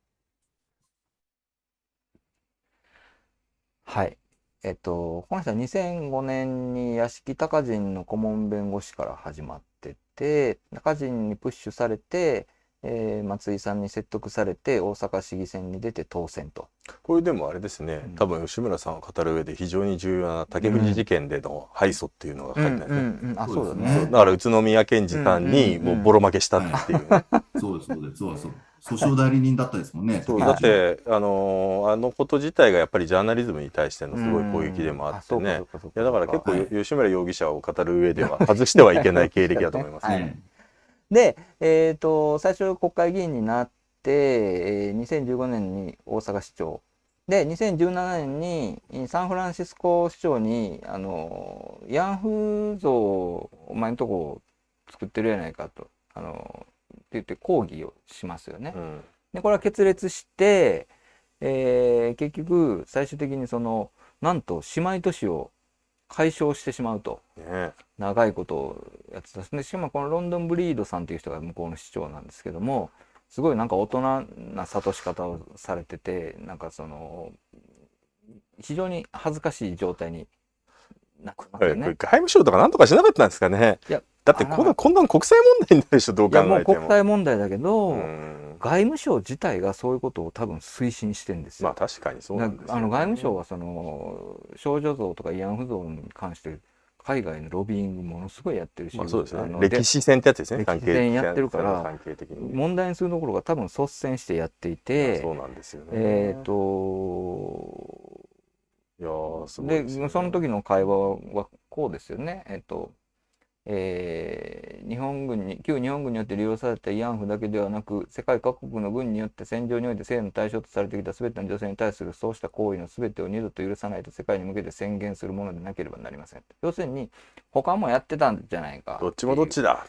はい。えっと、この人は2005年に屋敷隆人の顧問弁護士から始まってて、隆人にプッシュされて、えー松井さんに説得されて大阪市議選に出て当選と。これでもあれですね、うん。多分吉村さんを語る上で非常に重要な竹藤事件での敗訴っていうのが書いてあるね、うん。あそうだそうね。だから宇都宮健児さんにもうボロ負けしたっていう。ね、そうです、そうです、そうです。訴訟代理人だったですもんね。だってあのーあのこと自体がやっぱりジャーナリズムに対してのすごい攻撃でもあってね、うんそうかそうかそういやだから結構、はい吉村容疑者を語る上では外してはいけない経歴だと思いますね。はいで、えー、と最初国会議員になって、えー2015年に大阪市長で2017年にサンフランシスコ市長にあの慰安婦像をお前のとこ作ってるやないかとあのって言って抗議をしますよね。うんでこれは決裂して、えー結局最終的にそのなんと姉妹都市を解消してしまうと。ね。長いことをやってたでしかもこのロンドンブリードさんっていう人が向こうの市長なんですけどもすごいなんか大人な諭し方をされててなんかその非常に恥ずかしい状態になってますよね。外務省とかなんとかしなかったんですかね。いやだってこんなこんなの国際問題になるでしょどういやもう考えても。国際問題だけど、うん外務省自体がそういうことを多分推進してんですよ。まあ確かにそうなんですよ、あの外務省はその少女像とか慰安婦像に関して海外のロビーングものすごいやってるし、まあそうですね。歴史戦ってやつですね歴史戦やってるから問題にするところが多分率先してやっていて、そうなんですよね。えっ、といやーすごいでね。その時の会話はこうですよね。えっ、とえー日本軍に旧日本軍によって利用された慰安婦だけではなく世界各国の軍によって戦場において性の対象とされてきた全ての女性に対するそうした行為の全てを二度と許さないと世界に向けて宣言するものでなければなりません。要するに他もやってたんじゃないか。どっちもどっちだ。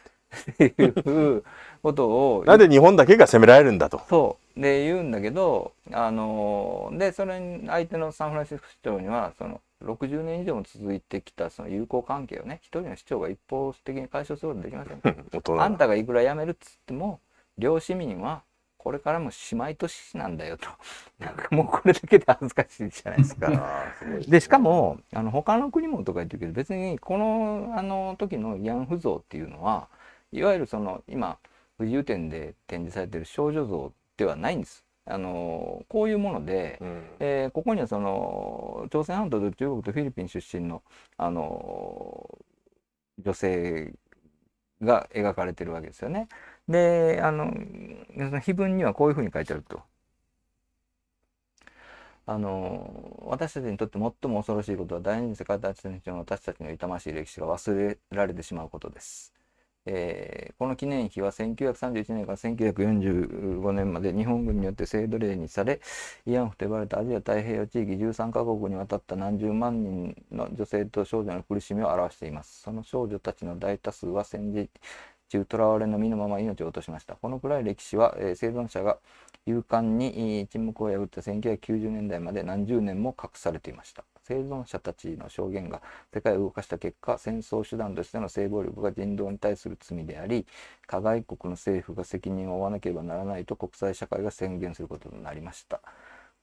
っていう ことをなんで日本だけが責められるんだと。そう。で言うんだけどあのでそれに相手のサンフランシスコ市長にはその60年以上も続いてきたその友好関係をね一人の市長が一方的に解消することはできません あんたがいくら辞めるっつっても両市民はこれからも姉妹都市なんだよと なんかもうこれだけで恥ずかしいじゃないですか。あーすごいすねでしかもあの他の国もとか言ってるけど別にこのあの時の慰安婦像っていうのはいわゆるその今不自由展で展示されてる少女像ではないんです。あのこういうもので、うんえーここにはその朝鮮半島と中国とフィリピン出身のあの女性が描かれてるわけですよね。であのその碑文にはこういうふうに書いてあると。あの私たちにとって最も恐ろしいことは第二次世界大戦中の私たちの痛ましい歴史が忘れられてしまうことです。えーこの記念碑は1931年から1945年まで日本軍によって制度例にされ慰安婦と呼ばれたアジア太平洋地域13カ国にわたった何十万人の女性と少女の苦しみを表しています。その少女たちの大多数は戦時中囚われの身のまま命を落としました。このくらい歴史は、えー生存者が勇敢に沈黙を破った1990年代まで何十年も隠されていました。生存者たちの証言が世界を動かした結果、戦争手段としての性暴力が人道に対する罪であり、加害国の政府が責任を負わなければならないと国際社会が宣言することとなりました。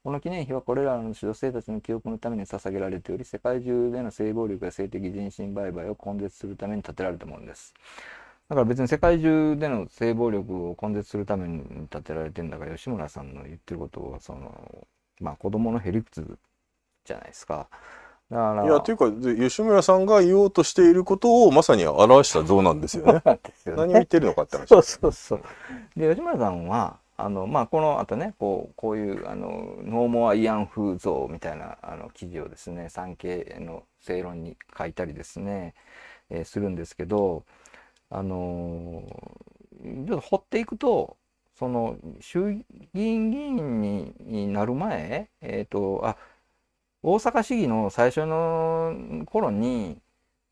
この記念碑はこれらの女性たちの記憶のために捧げられており、世界中での性暴力や性的人身売買を根絶するために建てられたものです。だから別に世界中での性暴力を根絶するために建てられてんだから吉村さんの言ってることはそのまあ子供のへりくつじゃないですか。だからいやというかで吉村さんが言おうとしていることをまさに表した像なんですよね。よね何を言ってるのかって話。そうそうそう。で吉村さんはあのまあこの後ねこうこういうあのノーモア慰安婦像みたいなあの記事をですね産経の正論に書いたりですね、えーするんですけどあのーちょっと掘っていくとその衆議院議員にになる前えっ、とあ大阪市議の最初の頃に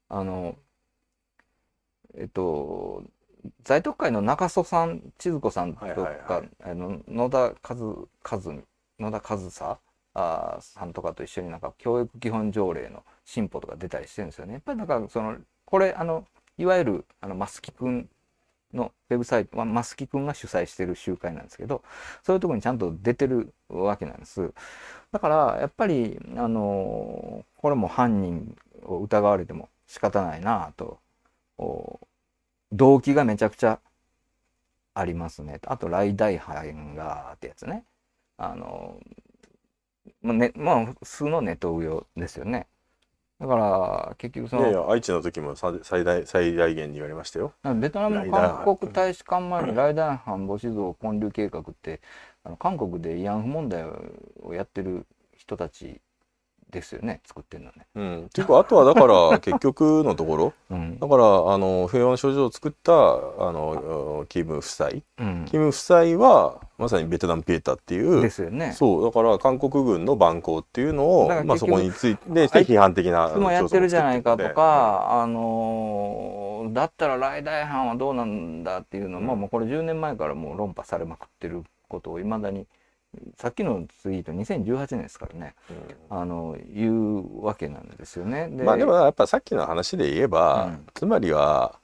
あのえっと在特会の中曽さん千鶴子さんとか、はいはいはいあの野田和和美野田和沙あーさんとかと一緒になんか教育基本条例の進歩とか出たりしてるんですよね。やっぱりなんかそのこれあのいわゆるあのマスキ君のウェブサイト、まあ、マスキ君が主催してる集会なんですけどそういうところにちゃんと出てるわけなんです。だからやっぱりあのこれも犯人を疑われても仕方ないなと動機がめちゃくちゃありますね。あと、来大藩がってやつね。あの、まあ、ね、まあ、普通のネトウヨですよね。だから、結局その、いやいや愛知の時もさ最大最大限に言われましたよ。ベトナムの韓国大使館前にライダー藩母子像建立計画ってあの韓国で慰安婦問題をやってる人たちですよね作ってるのね。うん、っていうかあとはだから 結局のところ。うん。だからあの平和の症状を作ったあのキム夫妻。うん。キム夫妻はまさにベトナムピエタっていうですよね。そうだから韓国軍の蛮行っていうのをまあ、そこについて批判的ないつもやってるじゃないかとか、あのーだったらライダー藩はどうなんだっていうのも、うんもうこれ10年前からもう論破されまくってることをいまだにさっきのツイート2018年ですからね。あの言うわけなんですよね。でまあでもやっぱさっきの話で言えば、うん。つまりは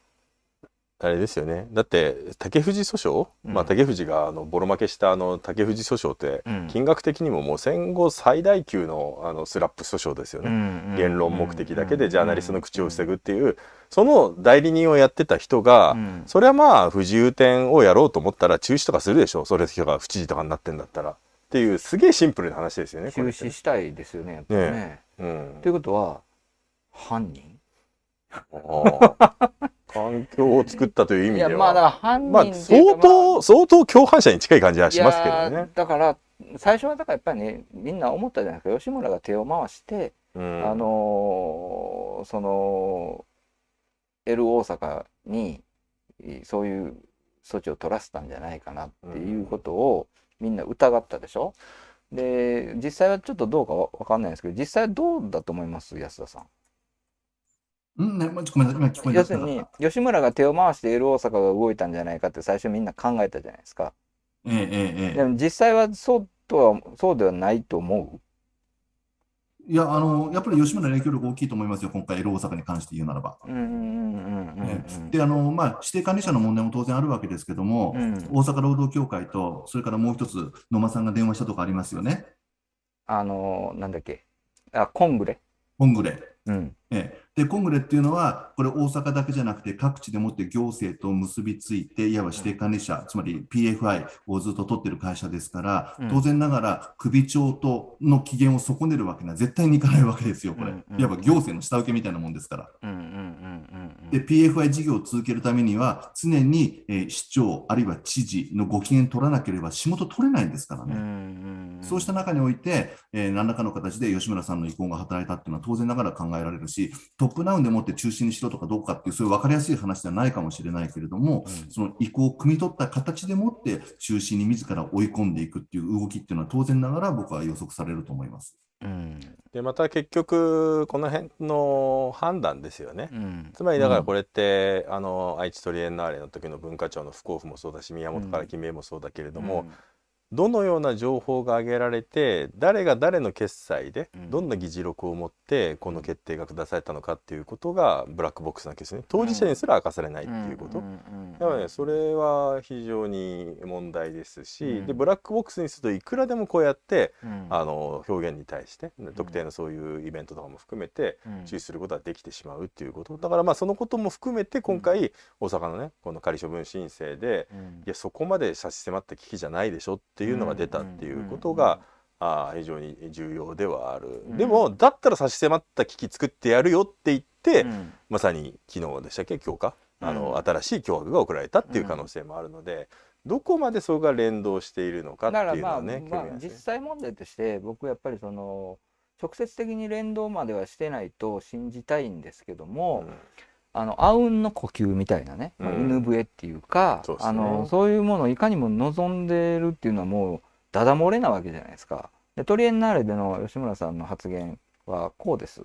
あれですよね。だって竹藤訴訟、うん。まあ、竹藤があのボロ負けしたあの竹藤訴訟ってうん。金額的にももう戦後最大級のあのスラップ訴訟ですよね。言論目的だけでジャーナリストの口を防ぐっていうその代理人をやってた人が、うん。それはまあ不自由展をやろうと思ったら中止とかするでしょ。それ人が不知事とかになってんだったら。っていうすげえシンプルな話ですよねこ中止したいですよねやっぱりね。ねうん。ということは犯人？ああ環境を作ったという意味では。まあだから犯まあ人相か当相当共犯者に近い感じはしますけどね。だから最初はだからやっぱりねみんな思ったじゃないですか。吉村が手を回して、うん。あのーその L 大阪にそういう措置を取らせたんじゃないかなっていうことをみんな疑ったでしょ？で実際はちょっとどうかわわかんないですけど実際はどうだと思います？安田さん。うん、ね、まごめんなさい、今聞こえなかった要するに吉村が手を回して L 大阪が動いたんじゃないかって最初みんな考えたじゃないですか。えええええも実際はそうとはそうではないと思いや、あの、やっぱり吉村の影響力大きいと思いますよ、今回、L 大阪に関して言うならば。う。うんうんうんうんねで、あの、まあ、指定管理者の問題も当然あるわけですけども、うん。うん大阪労働協会と、それからもう一つ、野間さんが電話したとかありますよね、あのなんだっけ？あコングレ。コングレ。うん。ええで、コングレっていうのは、これ、大阪だけじゃなくて、各地でもって行政と結びついて、いわば指定管理者、つまり PFI をずっと取ってる会社ですから、うん当然ながら、首長との機嫌を損ねるわけには絶対にいかないわけですよ、これ。いわば行政の下請けみたいなもんですから。で、PFI 事業を続けるためには、常に、えー市長、あるいは知事のご機嫌取らなければ仕事取れないんですからうん。うんうね。そうした中において、えー何らかの形で吉村さんの意向が働いたっていうのは当然ながら考えられるし、トップダウンでもって中心にしろとかどうかっていう、そういう分かりやすい話ではないかもしれないけれども、うん。その意向を汲み取った形でもって中心に自ら追い込んでいくっていう動きっていうのは当然ながら僕は予測されると思います。うん。でまた結局この辺の判断ですよね。うん。つまりだからこれって、あの愛知トリエンナーレの時の文化庁の不交付もそうだし宮本から決めもそうだけれども、どのような情報が挙げられて誰が誰の決済でうん。どんな議事録を持ってこの決定が下されたのかっていうことがブラックボックスなわけですね。当事者にすら明かされないっていうこと。だからねそれは非常に問題ですし、うん。でブラックボックスにするといくらでもこうやってうん。あの表現に対して特定のそういうイベントとかも含めてうん。注視することができてしまうっていうこと。だからまあそのことも含めて今回大阪のねこの仮処分申請でうん。いやそこまで差し迫った危機じゃないでしょっていうのが出たっていうことが、あー非常に重要ではある、うん。でもだったら差し迫った危機作ってやるよって言って、うん。まさに昨日でしたっけ？今日かあの、うん新しい脅迫が送られたっていう可能性もあるので、どこまでそれが連動しているのかっていうのはね、まあますね。実際問題として僕やっぱりその直接的に連動まではしてないと信じたいんですけども、あのあうんの呼吸みたいなね、まあうん犬笛っていうかそうあのそういうものをいかにも望んでるっていうのはもうダダ漏れなわけじゃないですか。でトリエンナーレでの吉村さんの発言はこうです。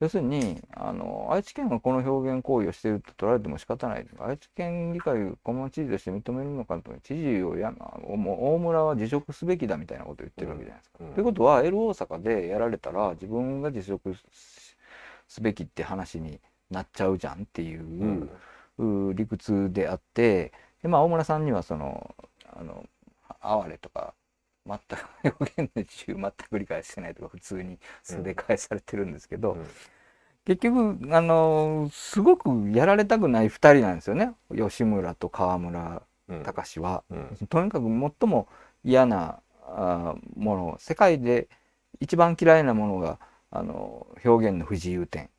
要するにあの愛知県がこの表現行為をしていると取られても仕方ない愛知県議会をこの知事として認めるのかと知事をやもう大村は辞職すべきだみたいなことを言ってるわけじゃないですか。うんということは L 大阪でやられたら自分が辞職すべきって話になっちゃうじゃんっていう理屈であってで、まあ、大村さんにはそのあの哀れとか全く表現の自由全く理解してないとか普通に素で返されてるんですけど、うん。結局あのすごくやられたくない2人なんですよね。吉村と川村うん。隆は。うん。とにかく最も嫌なあもの。世界で一番嫌いなものがあの表現の不自由点、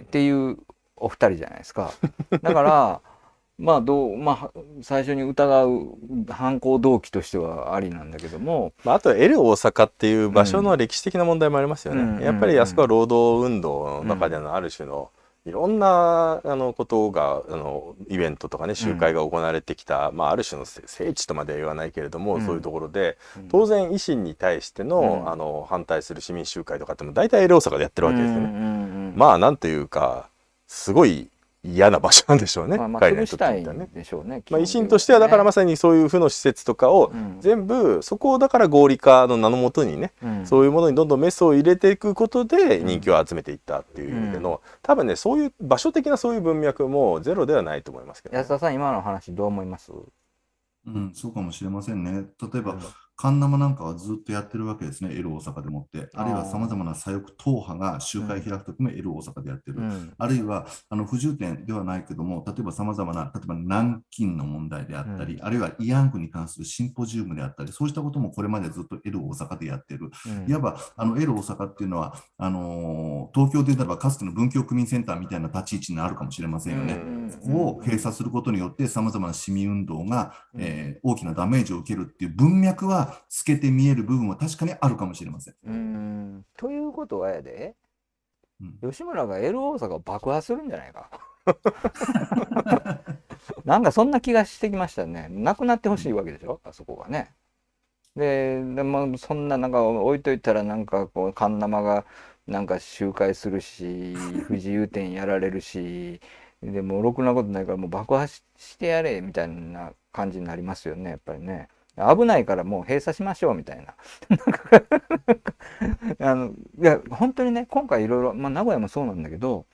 っていうお二人じゃないですか。だから まあどうまあ最初に疑う犯行動機としてはありなんだけども、まあ、あと L 大阪っていう場所の歴史的な問題もありますよね。うん。やっぱりあそこは労働運動の中でのある種のいろんなあのことがあのイベントとかね集会が行われてきた、まあ、ある種の聖聖地とまでは言わないけれども、うん。そういうところでうん。当然維新に対しての,、うん。あの反対する市民集会とかっても大体 L 大阪でやってるわけですよね。うんうんうんまあなんというかすごい嫌な場所なんでしょうね、まあ、まあ潰したいってみたらね。でしょうね。まあ、維新としてはだからまさにそういう負の施設とかをうん全部そこをだから合理化の名のもとにねうんそういうものにどんどんメスを入れていくことで人気を集めていったっていう意味での、多分ねそういう場所的なそういう文脈もゼロではないと思いますけどね、安田さん今の話どう思います？うん、そうかもしれませんね。例えば、うんカンナマなんかはずっとやってるわけですね、L 大阪でもって。あるいはさまざまな左翼党派が集会開くときも L 大阪でやってる。うんあるいはあの不自由点ではないけども、例えばさまざまな、例えば南京の問題であったり、あるいは慰安婦に関するシンポジウムであったり、そうしたこともこれまでずっと L 大阪でやってる。うんいわばあの L 大阪っていうのは、あのー東京で言えばかつての文教区民センターみたいな立ち位置になるかもしれませんよね。うんここを閉鎖することによって、さまざまな市民運動が、うんえー大きなダメージを受けるっていう文脈は透けて見える部分は確かにあるかもしれません。うんということはやでうん吉村が L 大阪を爆破するんじゃないか。なんかそんな気がしてきましたね。なくなってほしいわけでしょ？あそこがね。ででもそんななんか置いといたらなんかこうカンナマがなんか集会するし不自由展やられるしでもうろくなことないからもう爆破ししてやれみたいな感じになりますよねやっぱりね。危ないからもう閉鎖しましょうみたいな。あのいや本当にね今回いろいろ、まあ、名古屋もそうなんだけど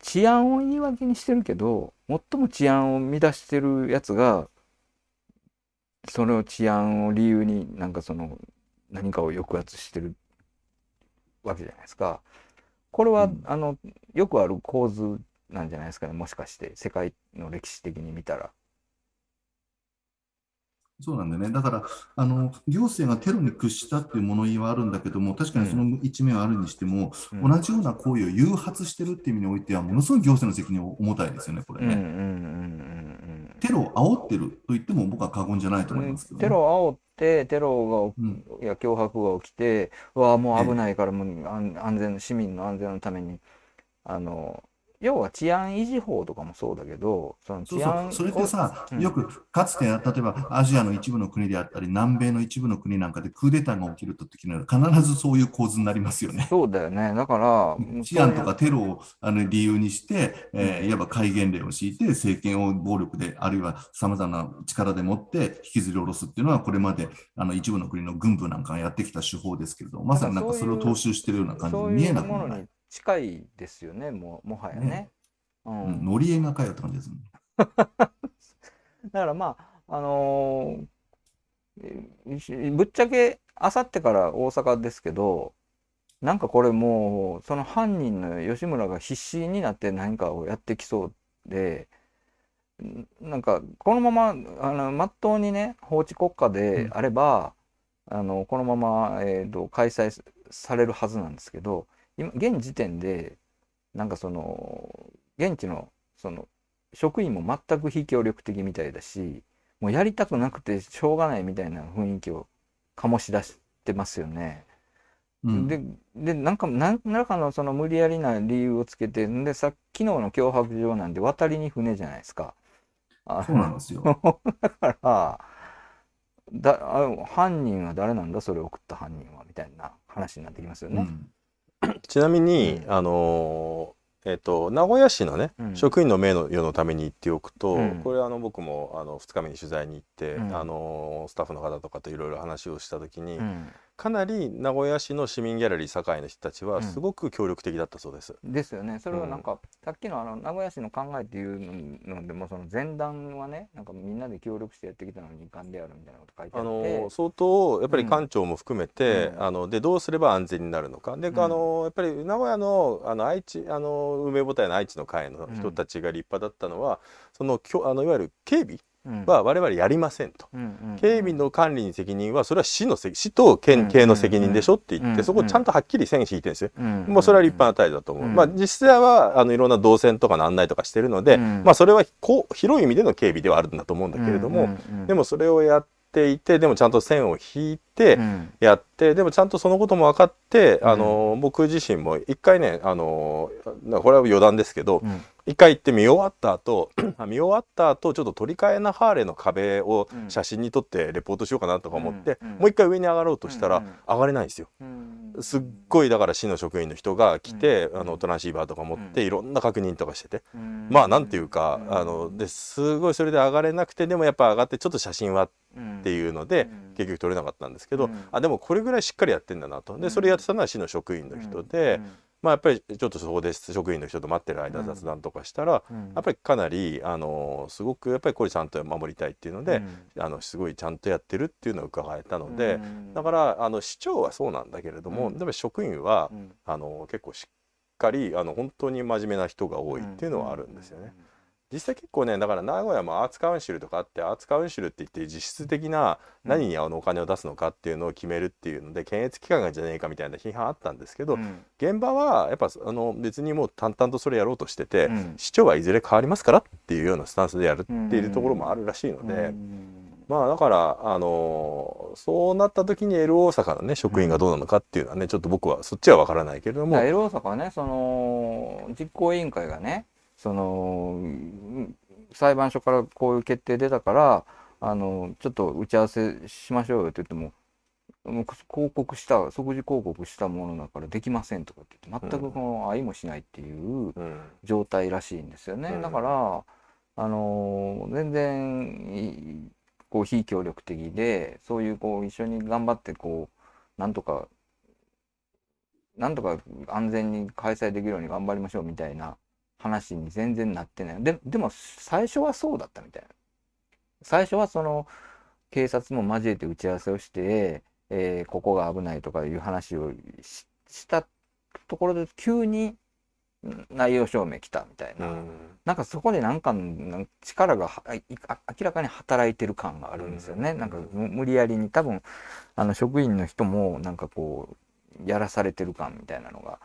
治安を言い訳にしてるけど最も治安を乱してるやつがそれを治安を理由になんかその何かを抑圧してるわけじゃないですか。これは、うんあのよくある構図なんじゃないですかねもしかして世界の歴史的に見たら。そうなんだよね。だから、あの行政がテロに屈したっていう物言いはあるんだけども、確かにその一面はあるにしても、うん同じような行為を誘発してるっていう意味においては、ものすごい行政の責任を重たいですよね、これうんうんうんね。うんテロを煽ってると言っても僕は過言じゃないと思いますけど、ね。テロを煽ってテロがうんいや脅迫が起きてうわあもう危ないからもう安安全市民の安全のためにあの要は治安維持法とかもそうだけどそのそうそう。治安それってさ、うん。よくかつて例えばアジアの一部の国であったり、南米の一部の国なんかでクーデターが起きるときには必ずそういう構図になりますよね。そうだよね。だから治安とかテロをあの理由にして、えーいわば戒厳令を敷いて、政権を暴力で、あるいはさまざまな力でもって引きずり下ろすっていうのは、これまであの一部の国の軍部なんかがやってきた手法ですけれど、まさになんかそれを踏襲しているような感じに見えなくもない。近いですよねもうもはやね。ね。うん。うん、乗り絵がかよって感じですね。だからまああのーえぶっちゃけあさってから大阪ですけどなんかこれもうその犯人の吉村が必死になって何かをやってきそうでんなんかこのままあの真っ当にね法治国家であれば、あのこのまま、えー、と開催されるはずなんですけど今現時点でなんかその現地のその職員も全く非協力的みたいだしもうやりたくなくてしょうがないみたいな雰囲気を醸し出してますよね。うんででなんか何らかのその無理やりな理由をつけてんでさ昨日の脅迫状なんで渡りに船じゃないですか。あそうなんですよ。だからだあ犯人は誰なんだ？それを送った犯人はみたいな話になってきますよね。うん ちなみに、うん。あのーえっと名古屋市のね、うん。職員の名誉のために言っておくと、うん。これあの僕もあの2日目に取材に行って、うん。あのースタッフの方とかといろいろ話をした時に、うんかなり名古屋市の市民ギャラリー堺の人たちはすごく協力的だったそうです。ですよね。それはなんか、さっきのあの名古屋市の考えっていうのでもその前段はねなんかみんなで協力してやってきたのに遺憾であるみたいなこと書いてああって。の相当やっぱり官庁も含めて、うん。あのでどうすれば安全になるのか。で、うん。あのやっぱり名古屋のあの愛知あの梅母体の愛知の会の人たちが立派だったのは、そのきょあのいわゆる警備うんは我々やりませんと。うんうん警備の管理に責任はそれは市の責市と県警の責任でしょって言って、うんそこちゃんとはっきり線引いてるんですよ。うん。もうそれは立派な態度だと思う。うん。まあ実際はあのいろんな動線とかの案内とかしてるので、うん。まあそれはこう広い意味での警備ではあるんだと思うんだけれども、うんうんうん。でもそれをやっていてでもちゃんと線を引いてうん。やって、でもちゃんとそのことも分かって、うん。あの僕自身も一回ねあのこれは余談ですけど、うん一回行って見終わった後 あ見終わった後ちょっと取り替えなハーレーの壁をうん。写真に撮ってレポートしようかなとか思って、うん。うん。もう一回上に上がろうとしたら、上がれないんですよ。うん。すっごいだから市の職員の人が来て、うん。あのトランシーバーとか持ってうん。いろんな確認とかしてて、うん。まあなんていうか、うん。あのですごいそれで上がれなくてでもやっぱ上がってちょっと写真はっていうので、うん。結局撮れなかったんですけど、うん。あでもこれぐらいしっかりやってんだなと。でそれやってたのは市の職員の人で、まあやっぱりちょっとそこで職員の人と待ってる間うん。雑談とかしたら、うん。やっぱりかなりあのすごくやっぱりこれちゃんと守りたいっていうので、うん。あのすごいちゃんとやってるっていうのを伺えたので、うん。だからあの市長はそうなんだけれども、うん。でも職員は、うん。あの結構しっかりあの本当に真面目な人が多いっていうのはあるんですよね。実際結構ねだから名古屋もアーツカウンシルとかあってアーツカウンシルって言って実質的な何にあのお金を出すのかっていうのを決めるっていうので検閲機関がじゃねえかみたいな批判あったんですけど、うん。現場はやっぱあの別にもう淡々とそれやろうとしてて、うん。市長はいずれ変わりますからっていうようなスタンスでやるっていうところもあるらしいので、うん。まあだからあのそうなった時に L 大阪のね職員がどうなのかっていうのはねちょっと僕はそっちは分からないけれども、L 大阪はねその実行委員会がねそのうん裁判所からこういう決定出たからあのちょっと打ち合わせしましょうよって言ってももう広告した即時広告したものだからできませんとかって言って全くこの相もしないっていううん状態らしいんですよね、うん。だからあの全然いこう非協力的でそういうこう一緒に頑張ってこうなんとかなんとか安全に開催できるように頑張りましょうみたいな話に全然なってない。ででも最初はそうだったみたいな。最初はその警察も交えて打ち合わせをして、えーここが危ないとかいう話をししたところで急にん内容証明来たみたいな、うん。なんかそこでなんか力が明らかに働いてる感があるんですよね。うん。なんかむ無理やりに多分あの職員の人もなんかこうやらされてる感みたいなのが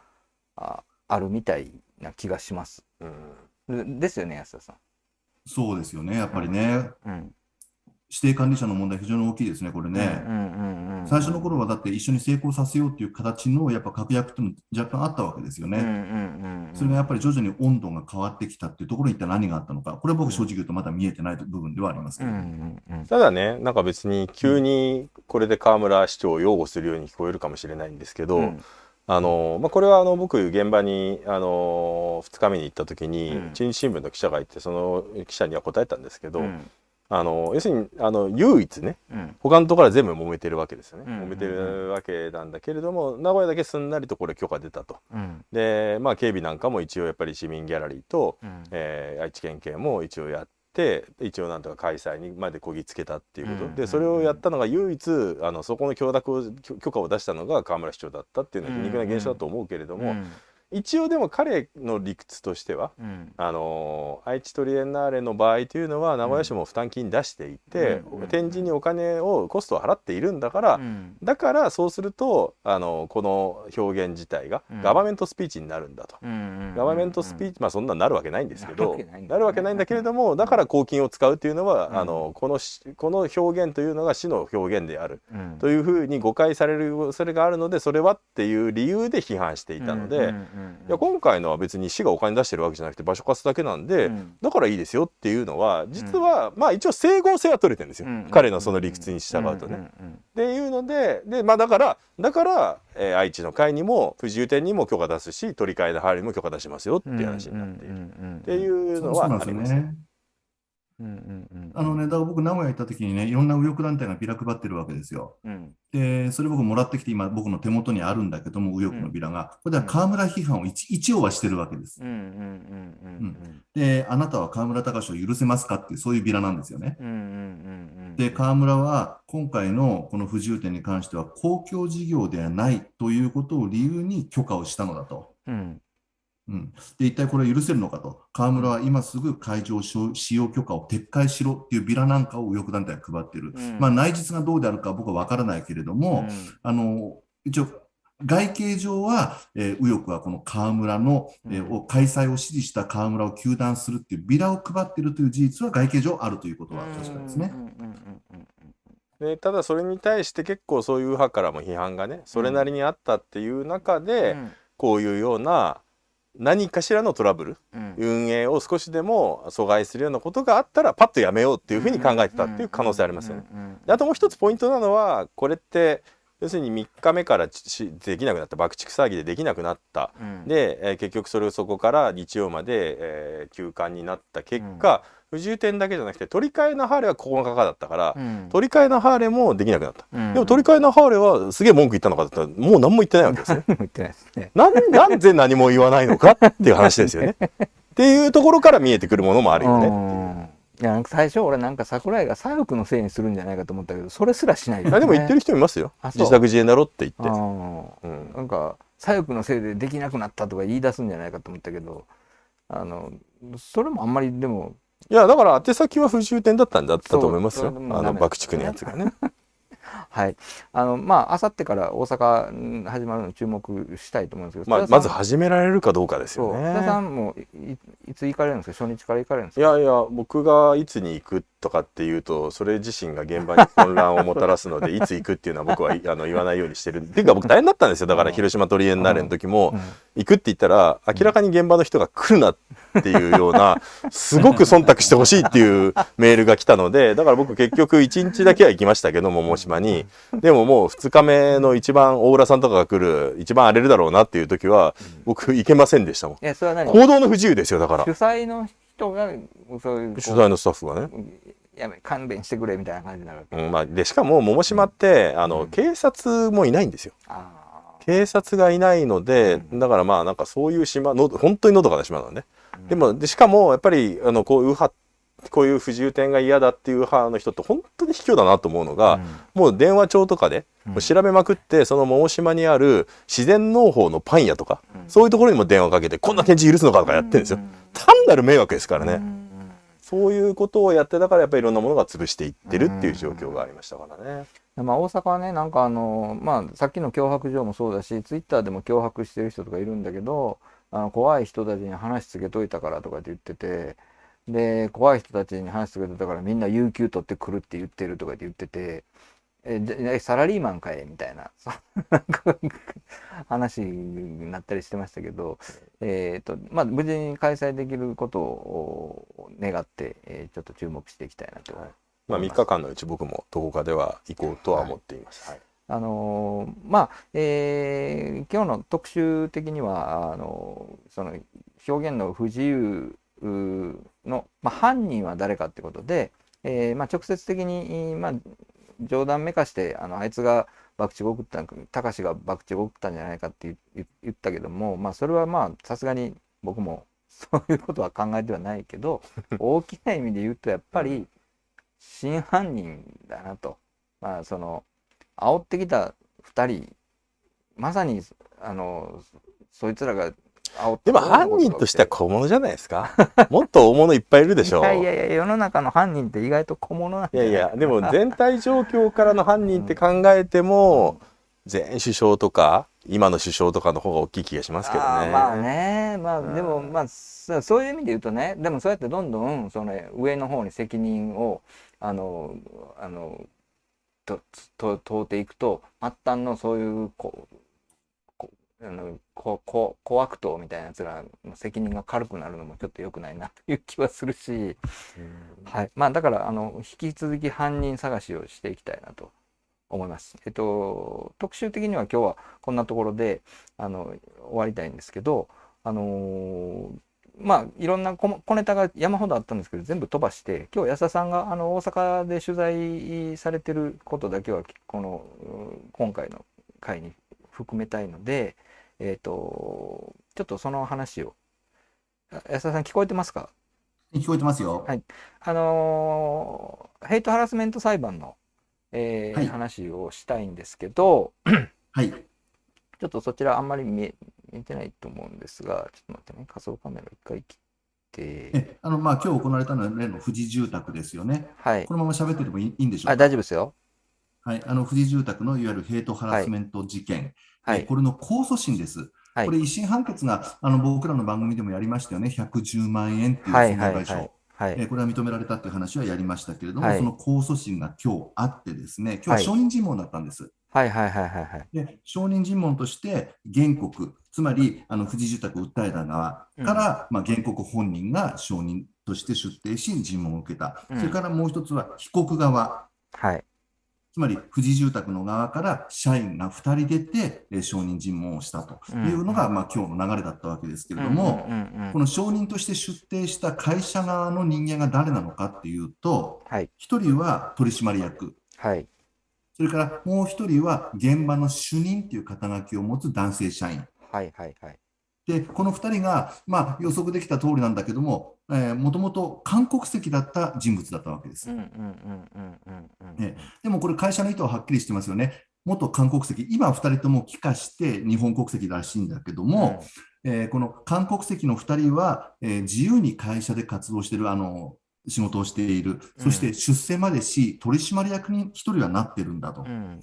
ああるみたいな気がします。うんでですよね安田さそうですよね、やっぱりね、ん。うん。指定管理者の問題、非常に大きいですね、これね。うんうんうんうん。最初の頃はだって一緒に成功させようっていう形のやっぱ確約っていうのも若干あったわけですよね。うんうんうんうん。それがやっぱり徐々に温度が変わってきたっていうところに一体何があったのか、これは僕正直言うとまだ見えてない部分ではありますけうんど、うんうんただねなんか別に急にこれで河村市長を擁護するように聞こえるかもしれないんですけど、うんあのまあ、これはあの僕現場にあの2日目に行った時にうん。中日新聞の記者がいてその記者には答えたんですけど、うん。あの要するにあの唯一ねうん。他のところは全部揉めてるわけですよね、うん。揉めてるわけなんだけれども名古屋だけすんなりとこれ許可出たと。うん。でまあ警備なんかも一応やっぱり市民ギャラリーと、うん。えー愛知県警も一応やって一応なんとか開催にまでこぎつけたっていうこと、うんでそれをやったのが唯一あのそこの許諾を許許可を出したのが河村市長だったっていうのは皮肉な現象だと思うけれども、うん一応でも彼の理屈としてはうん。あの愛知トリエンナーレの場合というのは名古屋市も負担金出していて、うん。展示にお金をコストを払っているんだから、うん。だからそうするとあのこの表現自体がうん。ガバメントスピーチになるんだと。うんガバメントスピーチ、まあそんなになるわけないんですけどなるわけないんだけれどもだから公金を使うというのは、うん。あのこのしこの表現というのが市の表現であるうん。というふうに誤解される恐れがあるのでそれはっていう理由で批判していたので、いや今回のは別に市がお金出してるわけじゃなくて場所貸すだけなんで、うん。だからいいですよっていうのは実は、まあ一応整合性は取れてるんですよ、うん。彼のその理屈に従うとね。っていうのでで、まあ、だからだから、えー愛知の会にも不自由店にも許可出すし取り替えのハーレーにも許可出しますよっていう話になっている、っていうのはありますね。ね。うんうんうん。あのね、だから僕、名古屋行った時にね、いろんな右翼団体がビラ配ってるわけですよ。うん。で、それ僕もらってきて、今、僕の手元にあるんだけども、右翼のビラが。これでは河村批判を一一応はしてるわけですで、あなたは河村隆を許せますかっていう、そういうビラなんですよね。で、河村は今回のこの不自由点に関しては公共事業ではないということを理由に許可をしたのだと。うん。うん、で一体これは許せるのかと、河村は今すぐ会場使用許可を撤回しろっていうビラなんかを右翼団体が配ってる、うん。まあ、内実がどうであるか僕は分からないけれども、あの一応、外形上は、えー右翼はこの河村の、えーうん。を開催を支持した河村を糾弾するっていうビラを配っているという事実は外形上あるということは確かですね。うんうんうんうんでただそれに対して結構そういう右派からも批判がねそれなりにあったっていう中で、うん。こういうような何かしらのトラブルうん運営を少しでも阻害するようなことがあったらパッとやめようっていうふうに考えてたっていう可能性ありますよね。あともう一つポイントなのはこれって要するに3日目からしできなくなった爆竹騒ぎでできなくなったうんで、えー結局それをそこから日曜まで、えー休館になった結果、不自由点だけじゃなくて取り替えのハーレーは9日だったから、うん取り替えのハーレーもできなくなった。うんでも取り替えのハーレーはすげえ文句言ったのかだったらもう何も言ってないわけですね。言ってないですね。なんなんで何も言わないのかっていう話ですよね。っていうところから見えてくるものもあるよね。うんいやなんか最初俺なんか桜井が左翼のせいにするんじゃないかと思ったけどそれすらしないよねあでも言ってる人いますよ。自作自演だろって言って。あうんーなんか左翼のせいでできなくなったとか言い出すんじゃないかと思ったけどあのそれもあんまりでもいやだから宛先は不自由点だったんだったと思いますよ。あの爆竹のやつがね。はい。あのまああさってから大阪ん始まるの注目したいと思うんですけどまあまず始められるかどうかですよそう。津田さね。んもいいいつ行かれるんですか？初日から行かれるんですか？いやいや僕がいつに行くとかっていうとそれ自身が現場に混乱をもたらすので いつ行くっていうのは僕はいあの言わないようにしてるっていうか僕大変だったん。ですよだから広島トリエンナーレの時もうん。行くって言ったら明らかに現場の人が来るなっていうようなすごく忖度してほしいっていうメールが来たのでだから僕結局1日だけは行きましたけど桃島に。でももう2日目の一番大浦さんとかが来る一番荒れるだろうなっていう時は僕行けませんでしたもん。えそれは何？行動の不自由ですよだから。主催の人がそういう取材のスタッフがね。やめ勘弁してくれみたいな感じになるわけ。うんまあ、でしかも桃島ってあの、うん。警察もいないんですよ。あ警察がいないので、うん。だからまあなんかそういう島の本当にのどかな島なのね、ーでもでしかもやっぱりあのこういう派こういう不自由点が嫌だっていう派の人って本当に卑怯だなと思うのが、もう電話帳とかで調べまくってその桃島にある自然農法のパン屋とか、うん。そういうところにも電話かけてこんな展示許すのかとかやってるんですよ、うん。単なる迷惑ですからね、うん。そういうことをやってだからやっぱりいろんなものが潰していってるっていう状況がありましたからね。まあ、大阪はねなんかあの、まあ、さっきの脅迫状もそうだしツイッターでも脅迫してる人とかいるんだけどあの怖い人たちに話つけといたからとかって言っててで怖い人たちに話つけといたからみんな有給取ってくるって言ってるとかって言っててえサラリーマンかえみたいな そなんか話になったりしてましたけど、えーとまあ、無事に開催できることを願って、えーちょっと注目していきたいなと思います。まあ、3日間のうち僕もどこかでは行こうとは思っています。はいあのーまあ、えー今日の特集的にはあのーその表現の不自由の、まあ、犯人は誰かってことで、えーまあ、直接的に、まあ、冗談めかしてあのあいつが爆竹を送った高志が爆竹を送ったんじゃないかって言ったけども、まあ、それはまあさすがに僕もそういうことは考えてはないけど 大きな意味で言うとやっぱり真犯人だなと。まあその煽ってきた2人まさにあのそいつらがでも犯人としては小物じゃないですか？もっと大物いっぱいいるでしょう。いやいやいや世の中の犯人って意外と小物なんい？やいやでも全体状況からの犯人って考えても前首相とか今の首相とかの方が大きい気がしますけどね。まあねまあうんでもまあそそういう意味で言うとねでもそうやってどんどんその上の方に責任をあのあのとと問うていくと末端のそういうこうこあのここ小悪党みたいなやつらの責任が軽くなるのもちょっと良くないなという気はするし、はい、まあだからあの引き続き犯人探しをしていきたいなと思います。えっと特集的には今日はこんなところであの終わりたいんですけど、あのーまあいろんな小小ネタが山ほどあったんですけど全部飛ばして今日安田さんがあの大阪で取材されてることだけはこのうん今回の回に含めたいのでえっ、とちょっとその話をあ安田さん聞こえてますか？聞こえてますよ。はいあのーヘイトハラスメント裁判の、えーはい話をしたいんですけどはい。ちょっとそちらあんまり見え見えてないと思うんですが、ちょっと待ってね、仮想カメラ一回切って、えあのまあ今日行われたのは例の富士住宅ですよね。はいこ。のまま喋ってればいいいいんでしょうあ、か。大丈夫ですよ。はい。あの富士住宅のいわゆるヘイトハラスメント事件、はい。えこれの控訴審です。はい。これ、一審判決があの僕らの番組でもやりましたよね、110万円っていうはい損害賠償。はい。これは認められたっていう話はやりましたけれども、はい。その控訴審が今日あってですね、今日ははい証人尋問だったんです。はいはいはいはいはい。で証人尋問として原告、つまりあの富士住宅を訴えた側から、まあ、原告本人が証人として出廷し、尋問を受けた、うん。それからもう一つは被告側、はい。つまり富士住宅の側から社員が2人出て、えー証人尋問をしたというのが、まあ今日の流れだったわけですけれども、うんうんうんこの証人として出廷した会社側の人間が誰なのかっていうと、はい。1人は取締役、はい。それからもう1人は現場の主任という肩書きを持つ男性社員。はいはいはい。で、この2人が、まあ、予測できた通りなんだけども、もともと韓国籍だった人物だったわけです。でもこれ、会社の意図ははっきりしてますよね。元韓国籍、今2人とも帰化して日本国籍らしいんだけども、えーこの韓国籍の2人は、えー自由に会社で活動している、あの仕事をしている、そして出世までし、取締役に1人はなってるんだと。うん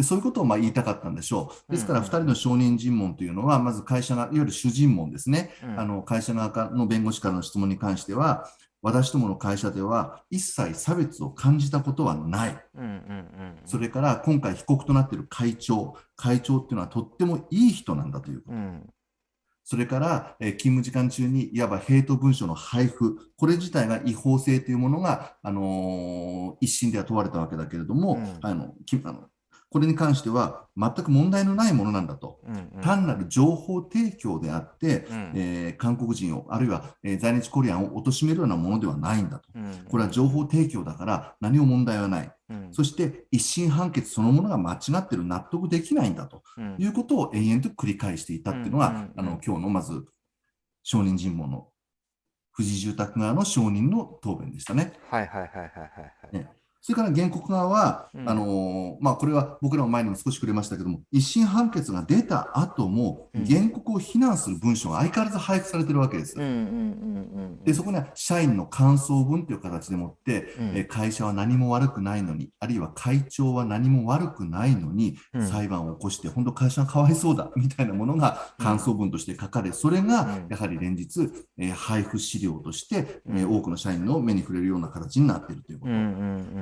でそういうことをまあ言いたかったんでしょう。ですから、うん2人の証人尋問というのは、まず会社が、いわゆる主尋問ですね。うんあの会社側の弁護士からの質問に関しては、私どもの会社では一切差別を感じたことはない。うんうんうん。それから今回被告となっている会長、会長っていうのはとってもいい人なんだということ。うんそれから、えー勤務時間中にいわばヘイト文書の配布、これ自体が違法性というものが、あのー一審では問われたわけだけれども、うんあのきあのこれに関しては全く問題のないものなんだと。うんうん。単なる情報提供であって、うんえー韓国人を、あるいは、えー在日コリアンを貶めるようなものではないんだと。うんこれは情報提供だから何も問題はない。うんそして一審判決そのものが間違ってる、納得できないんだとうんいうことを延々と繰り返していたっていうのが、うんうんうんあの今日のまず証人尋問の富士住宅側の証人の答弁でしたね。はいはいはいはいはいはい。ねそれから原告側は、うん。あのーまあ、これは僕らも前にも少し触れましたけども、一審判決が出た後も、うん。原告を非難する文書が相変わらず配布されてるわけです。でそこには社員の感想文という形でもって、うん。えー会社は何も悪くないのに、あるいは会長は何も悪くないのに、うん。裁判を起こして、本当、会社がかわいそうだ みたいなものが感想文として書かれ、それがうん。やはり連日、えー配布資料として、えーうん多くの社員の目に触れるような形になっているということ。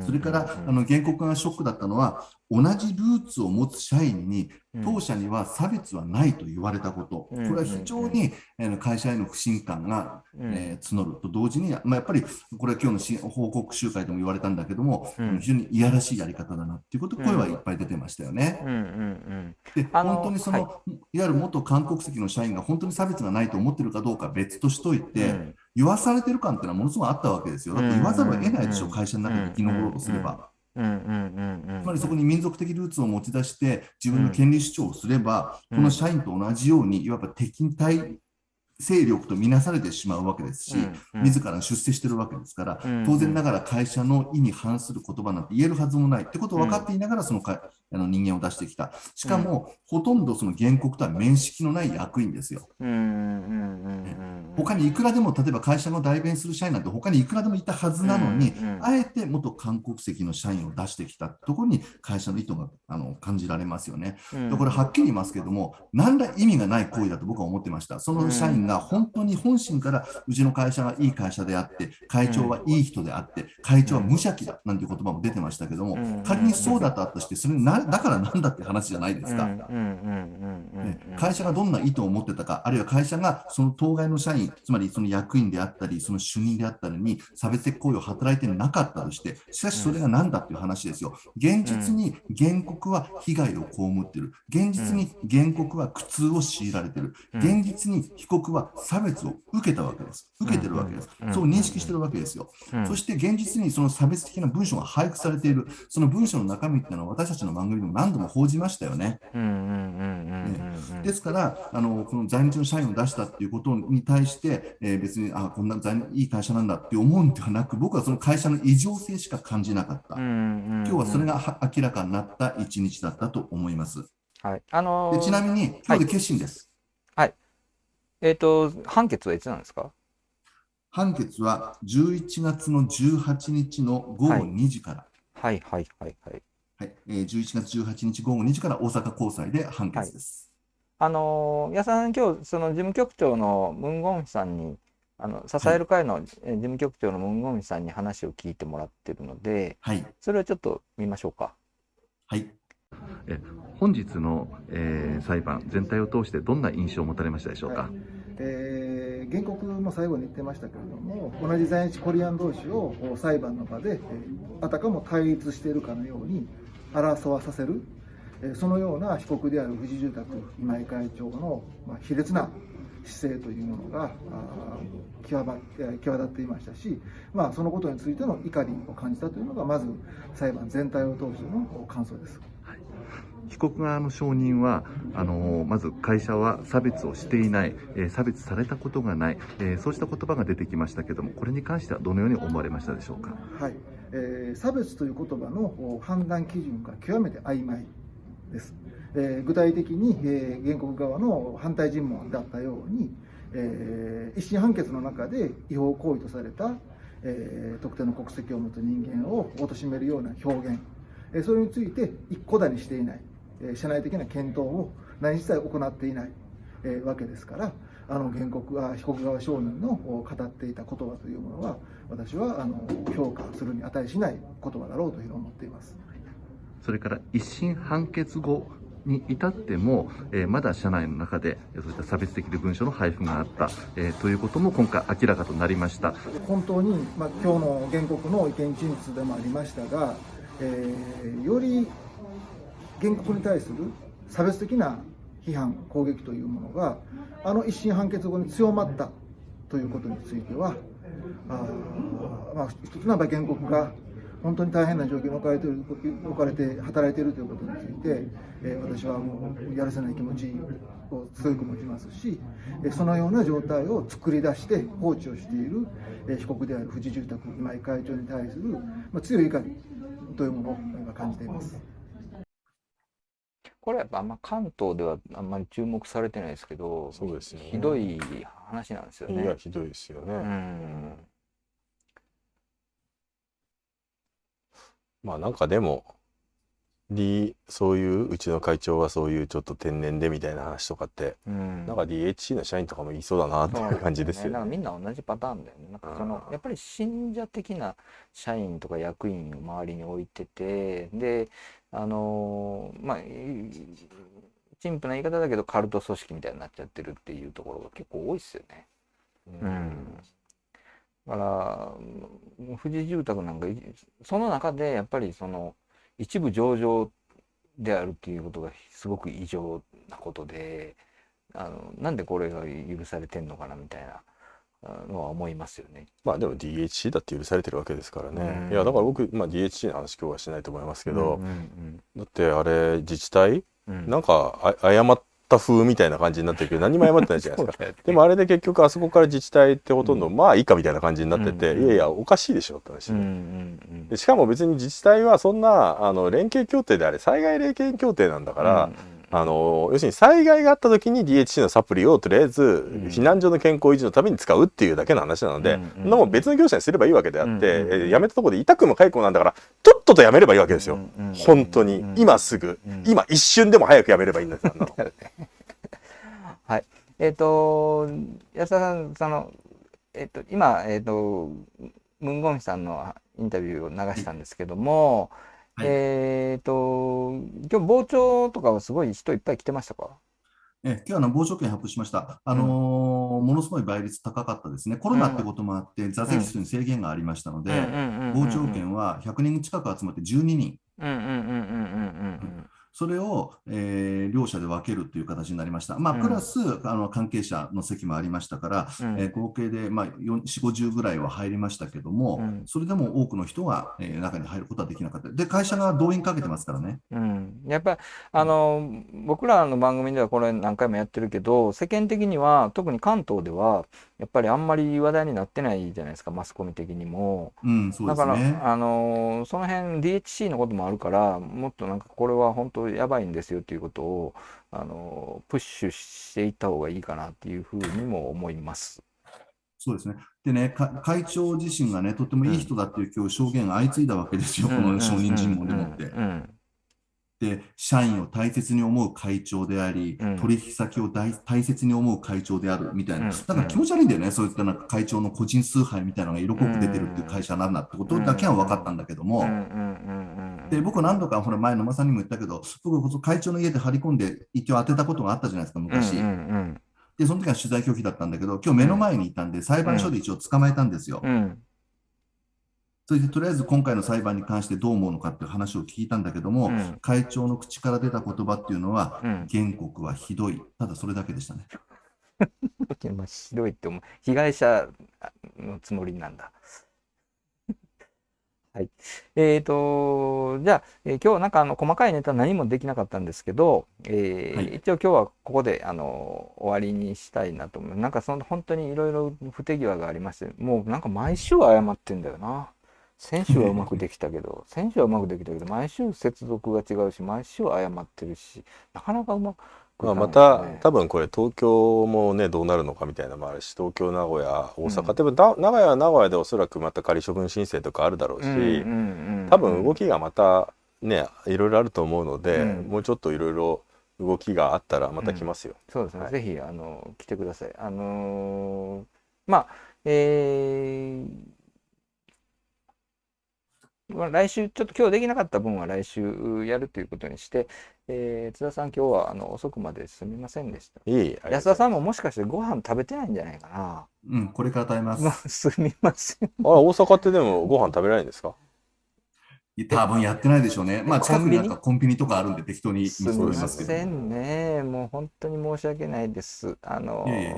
それからあの原告がショックだったのは、同じルーツを持つ社員に、当社には差別はないと言われたこと、うん。これは非常にえー会社への不信感が、募ると同時に、まあ、やっぱりこれは今日のし報告集会でも言われたんだけども、うん。非常にいやらしいやり方だなっていうこと、声はいっぱい出てましたよね。うんうんうん。で本当にその、、はい。わゆる元韓国籍の社員が本当に差別がないと思ってるかどうかは別としといて、うん言わされてる感っていうのはものすごいあったわけですよ。だって言わざるを得ないでしょ、うん会社の中で生き残ろうとすれば。つまりそこに民族的ルーツを持ち出して、自分の権利主張をすれば、うん。この社員と同じように、いわば敵対勢力とみなされてしまうわけですし、うん自ら出世してるわけですから、うん当然ながら会社の意に反する言葉なんて言えるはずもないってことを分かっていながら、そのかあの人間を出してきた。しかも、ほとんどその原告とは面識のない役員ですよ。うんうんうんうん。他にいくらでも、例えば会社の代弁する社員なんて他にいくらでもいたはずなのに、うんうんあえて元韓国籍の社員を出してきたところに会社の意図があの感じられますよね。うんでこれはっきり言いますけども、何ら意味がない行為だと僕は思ってました。その社員が本当に本心からうちの会社がいい会社であって、会長はいい人であって、会長は無邪気だなんていう言葉も出てましたけどもうん、仮にそうだったとして、それなだからなんだって話じゃないですか。ね会社がどんな意図を持ってたか、あるいは会社がその当該の社員、に、つまりその役員であったり、その主任であったりに差別的行為を働いてなかったとして、しかしそれが何だっていう話ですよ。現実に原告は被害を被っている。現実に原告は苦痛を強いられている。現実に被告は差別を受けたわけです。受けてるわけです。そう認識してるわけですよ。そして現実にその差別的な文章が配布されている、その文章の中身っていうのは私たちの番組でも何度も報じましたよね。ですからあの、この在日の社員を出したっていうことに対して、えー別にあこんな在日いい会社なんだって思うんではなく、僕はその会社の異常性しか感じなかった。今日はそれがは明らかになった一日だったと思います。はい。あのーでちなみに、今日で決心です。えっ、と、判決はいつなんですか？判決は11月の18日の午後2時から、はい。はいはいはい。はい。えー11月18日午後2時から大阪高裁で判決です。あのー、矢さん、今日、その事務局長のムン・ゴンヒさんに、あの、支える会のえー事務局長のムン・ゴンヒさんに話を聞いてもらってるので、はい、それをちょっと見ましょうか。はいえ本日の、えー裁判全体を通してどんな印象を持たれましたでしょうか、はいえー原告も最後に言ってましたけれども、同じ在日コリアン同士を裁判の場で、えーあたかも対立しているかのように争わさせる、えーそのような被告である富士住宅今井会長の、まあ、卑劣な姿勢というものが際際立っていましたし、まあ、そのことについての怒りを感じたというのが、まず裁判全体を通しての感想です。被告側の証人はあのまず会社は差別をしていない、え差別されたことがない、えそうした言葉が出てきましたけどもこれに関してはどのように思われましたでしょうか？はい。えー差別という言葉の判断基準が極めて曖昧です、えー具体的に、えー原告側の反対尋問だったように、えー一審判決の中で違法行為とされた、えー特定の国籍を持つ人間を貶めるような表現、えそれについて一顧だにしていない、社内的な検討を何一切行っていない、えーわけですから、あの原告は被告側証人のお語っていた言葉というものは、私はあの評価するに値しない言葉だろうというふうに思っています。それから一審判決後に至っても、えーまだ社内の中でえーそういった差別的な文書の配布があった、えーということも今回明らかとなりました本当に、まあ、今日の原告の意見陳述でもありましたが、えーより原告に対する差別的な批判、攻撃というものが、あの一審判決後に強まったということについては、あまあ、一つの原告が本当に大変な状況に置かれて置かれて働いているということについて、えー私はもうやるせない気持ちを強く持ちますし、えそのような状態を作り出して放置をしている、えー被告である富士住宅今井会長に対する、まあ、強い怒りというものを今感じています。これやっぱあんま関東ではあんまり注目されてないですけど、そうですよねひどい話なんですよね。いやひどいですよね、うん。まあなんかでもそういううちの会長はそういうちょっと天然でみたいな話とかってうん。なんか DHC の社員とかも言いそうだなっていう感じですよね。なんかみんな同じパターンだよね。なんかそのうんやっぱり信者的な社員とか役員を周りに置いてて、で、あのーまあ、い陳腐な言い方だけどカルト組織みたいになっちゃってるっていうところが結構多いですよね。うん。だから、うん富士住宅なんか、いその中でやっぱりその一部上場であるっていうことがすごく異常なことで、あの、なんでこれが許されてんのかなみたいなあのは思いますよね。まあでも DHC だって許されてるわけですからね。うん。いやだから僕、まあ、DHC の話今日はしないと思いますけど、うんうんだってあれ自治体うん。なんかあ謝った風みたいな感じになってるけど何も謝ってないじゃないですか。でもあれで結局あそこから自治体ってほとんど、まあいいかみたいな感じになってて、うんいやいやおかしいでしょって話で、うんうんでしかも別に自治体はそんなあの連携協定であれ災害連携協定なんだから、うんあの要するに災害があった時に DHC のサプリをとりあえずん。避難所の健康維持のために使うっていうだけの話なので、うんうんもん別の業者にすればいいわけであって、うんうんうん。えー辞めたところで痛くも解雇なんだからとっとと辞めればいいわけですよ、うんうん本当に、うん。今すぐ、うん今一瞬でも早く辞めればいいんだよあんなの はい。えっ、と、安田さん、その、えっ、と、今、えっ、と、ムンゴンヒさんのインタビューを流したんですけども、はい。えっ、と、今日傍聴とかはすごい人いっぱい来てましたか？え今日あの、傍聴券発表しました。あのーものすごい倍率高かったですね。コロナってこともあって、座席数に制限がありましたので、傍聴券は100人近く集まって12人。うんうんうんうんうんうんそれを、えー両者で分けるという形になりました。まあ、うんプラス、あの関係者の席もありましたから、うんえー合計で、まあ、4、50ぐらいは入りましたけども、うんそれでも多くの人が、えー中に入ることはできなかった。で、会社が動員かけてますからね。うん、やっぱりあの僕らの番組ではこれ何回もやってるけど世間的には特に関東ではやっぱりあんまり話題になってないじゃないですかマスコミ的にも。うん、そうだですね。からあのその辺 DHC のこともあるからもっとなんかこれは本当やばいんですよっていうことをあのプッシュしていった方がいいかなっていうふうにも思います。そうですね。でね、か会長自身がね、とてもいい人だっていう今日証言が相次いだわけですよ、この証人尋問でもって。うんで、社員を大切に思う会長であり、うん。取引先を大大切に思う会長であるみたいな、うん。だから気持ち悪いんだよね、そういったなんか会長の個人崇拝みたいなのが色濃く出てるっていう会社なんだってことだけは分かったんだけども、で僕、何度かほら前、野間さんにも言ったけど、僕、こそ会長の家で張り込んで、一応当てたことがあったじゃないですか、昔。うんうんで、その時は取材拒否だったんだけど、今日目の前にいたんで、裁判所で一応捕まえたんですよ。うんうんそれでとりあえず今回の裁判に関してどう思うのかっていう話を聞いたんだけども、うん会長の口から出た言葉っていうのは、うん原告はひどい、ただそれだけでしたね。まあ、ひどいって思う。被害者のつもりなんだ。はい。えっ、と、じゃあ、えー今日はなんかあの細かいネタ何もできなかったんですけど、えーはい一応今日はここであの終わりにしたいなと思う。なんかその本当にいろいろ不手際がありまして、もうなんか毎週謝ってんだよな。先週はうまくできたけど、先週はうまくできたけど、毎週接続が違うし、毎週謝ってるし、なかなかうまくいまあ、また多分これ東京もねどうなるのかみたいなのもあるし東京名古屋大阪、でもだ名古屋は名古屋でおそらくまた仮処分申請とかあるだろうし、うんうんうん多分動きがまたねいろいろあると思うので、うん。もうちょっといろいろ動きがあったらまた来ますよ。そうですね、はい。ぜひあの来てください。あのーまあ、えーまあ、来週、ちょっと今日できなかった分は来週やるということにして、えー津田さん、今日はあの遅くまですみませんでした。いい安田さんももしかしてご飯食べてないんじゃないかな。うん、これから食べます すみません。あら大阪ってでもご飯食べられないんですか？多分やってないでしょうね。まあ、近くに？なんコンビニかコンビニとかあるんで適当に見すみま。せんね。もう本当に申し訳ないです。あのいえいえ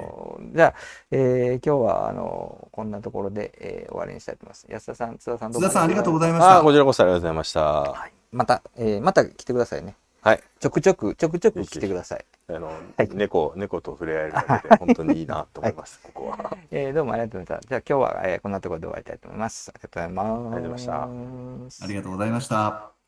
じゃあ、えー今日はあのこんなところで、えー終わりにしたいと思います。安田さん、津田さん、津田さん、ありがとうごいざいましたあ。こちらこそありがとうございました。はい。また、えーまた来てくださいね。はい。ちょくちょく、ちょくちょく来てください。あの、はい猫猫と触れ合えるだけで本当にいいなと思います、ここは。えーどうもありがとうございました。じゃあ今日は、えーこんなところで終わりたいと思います。ありがとうございます。ありがとうございましたありがとうございました。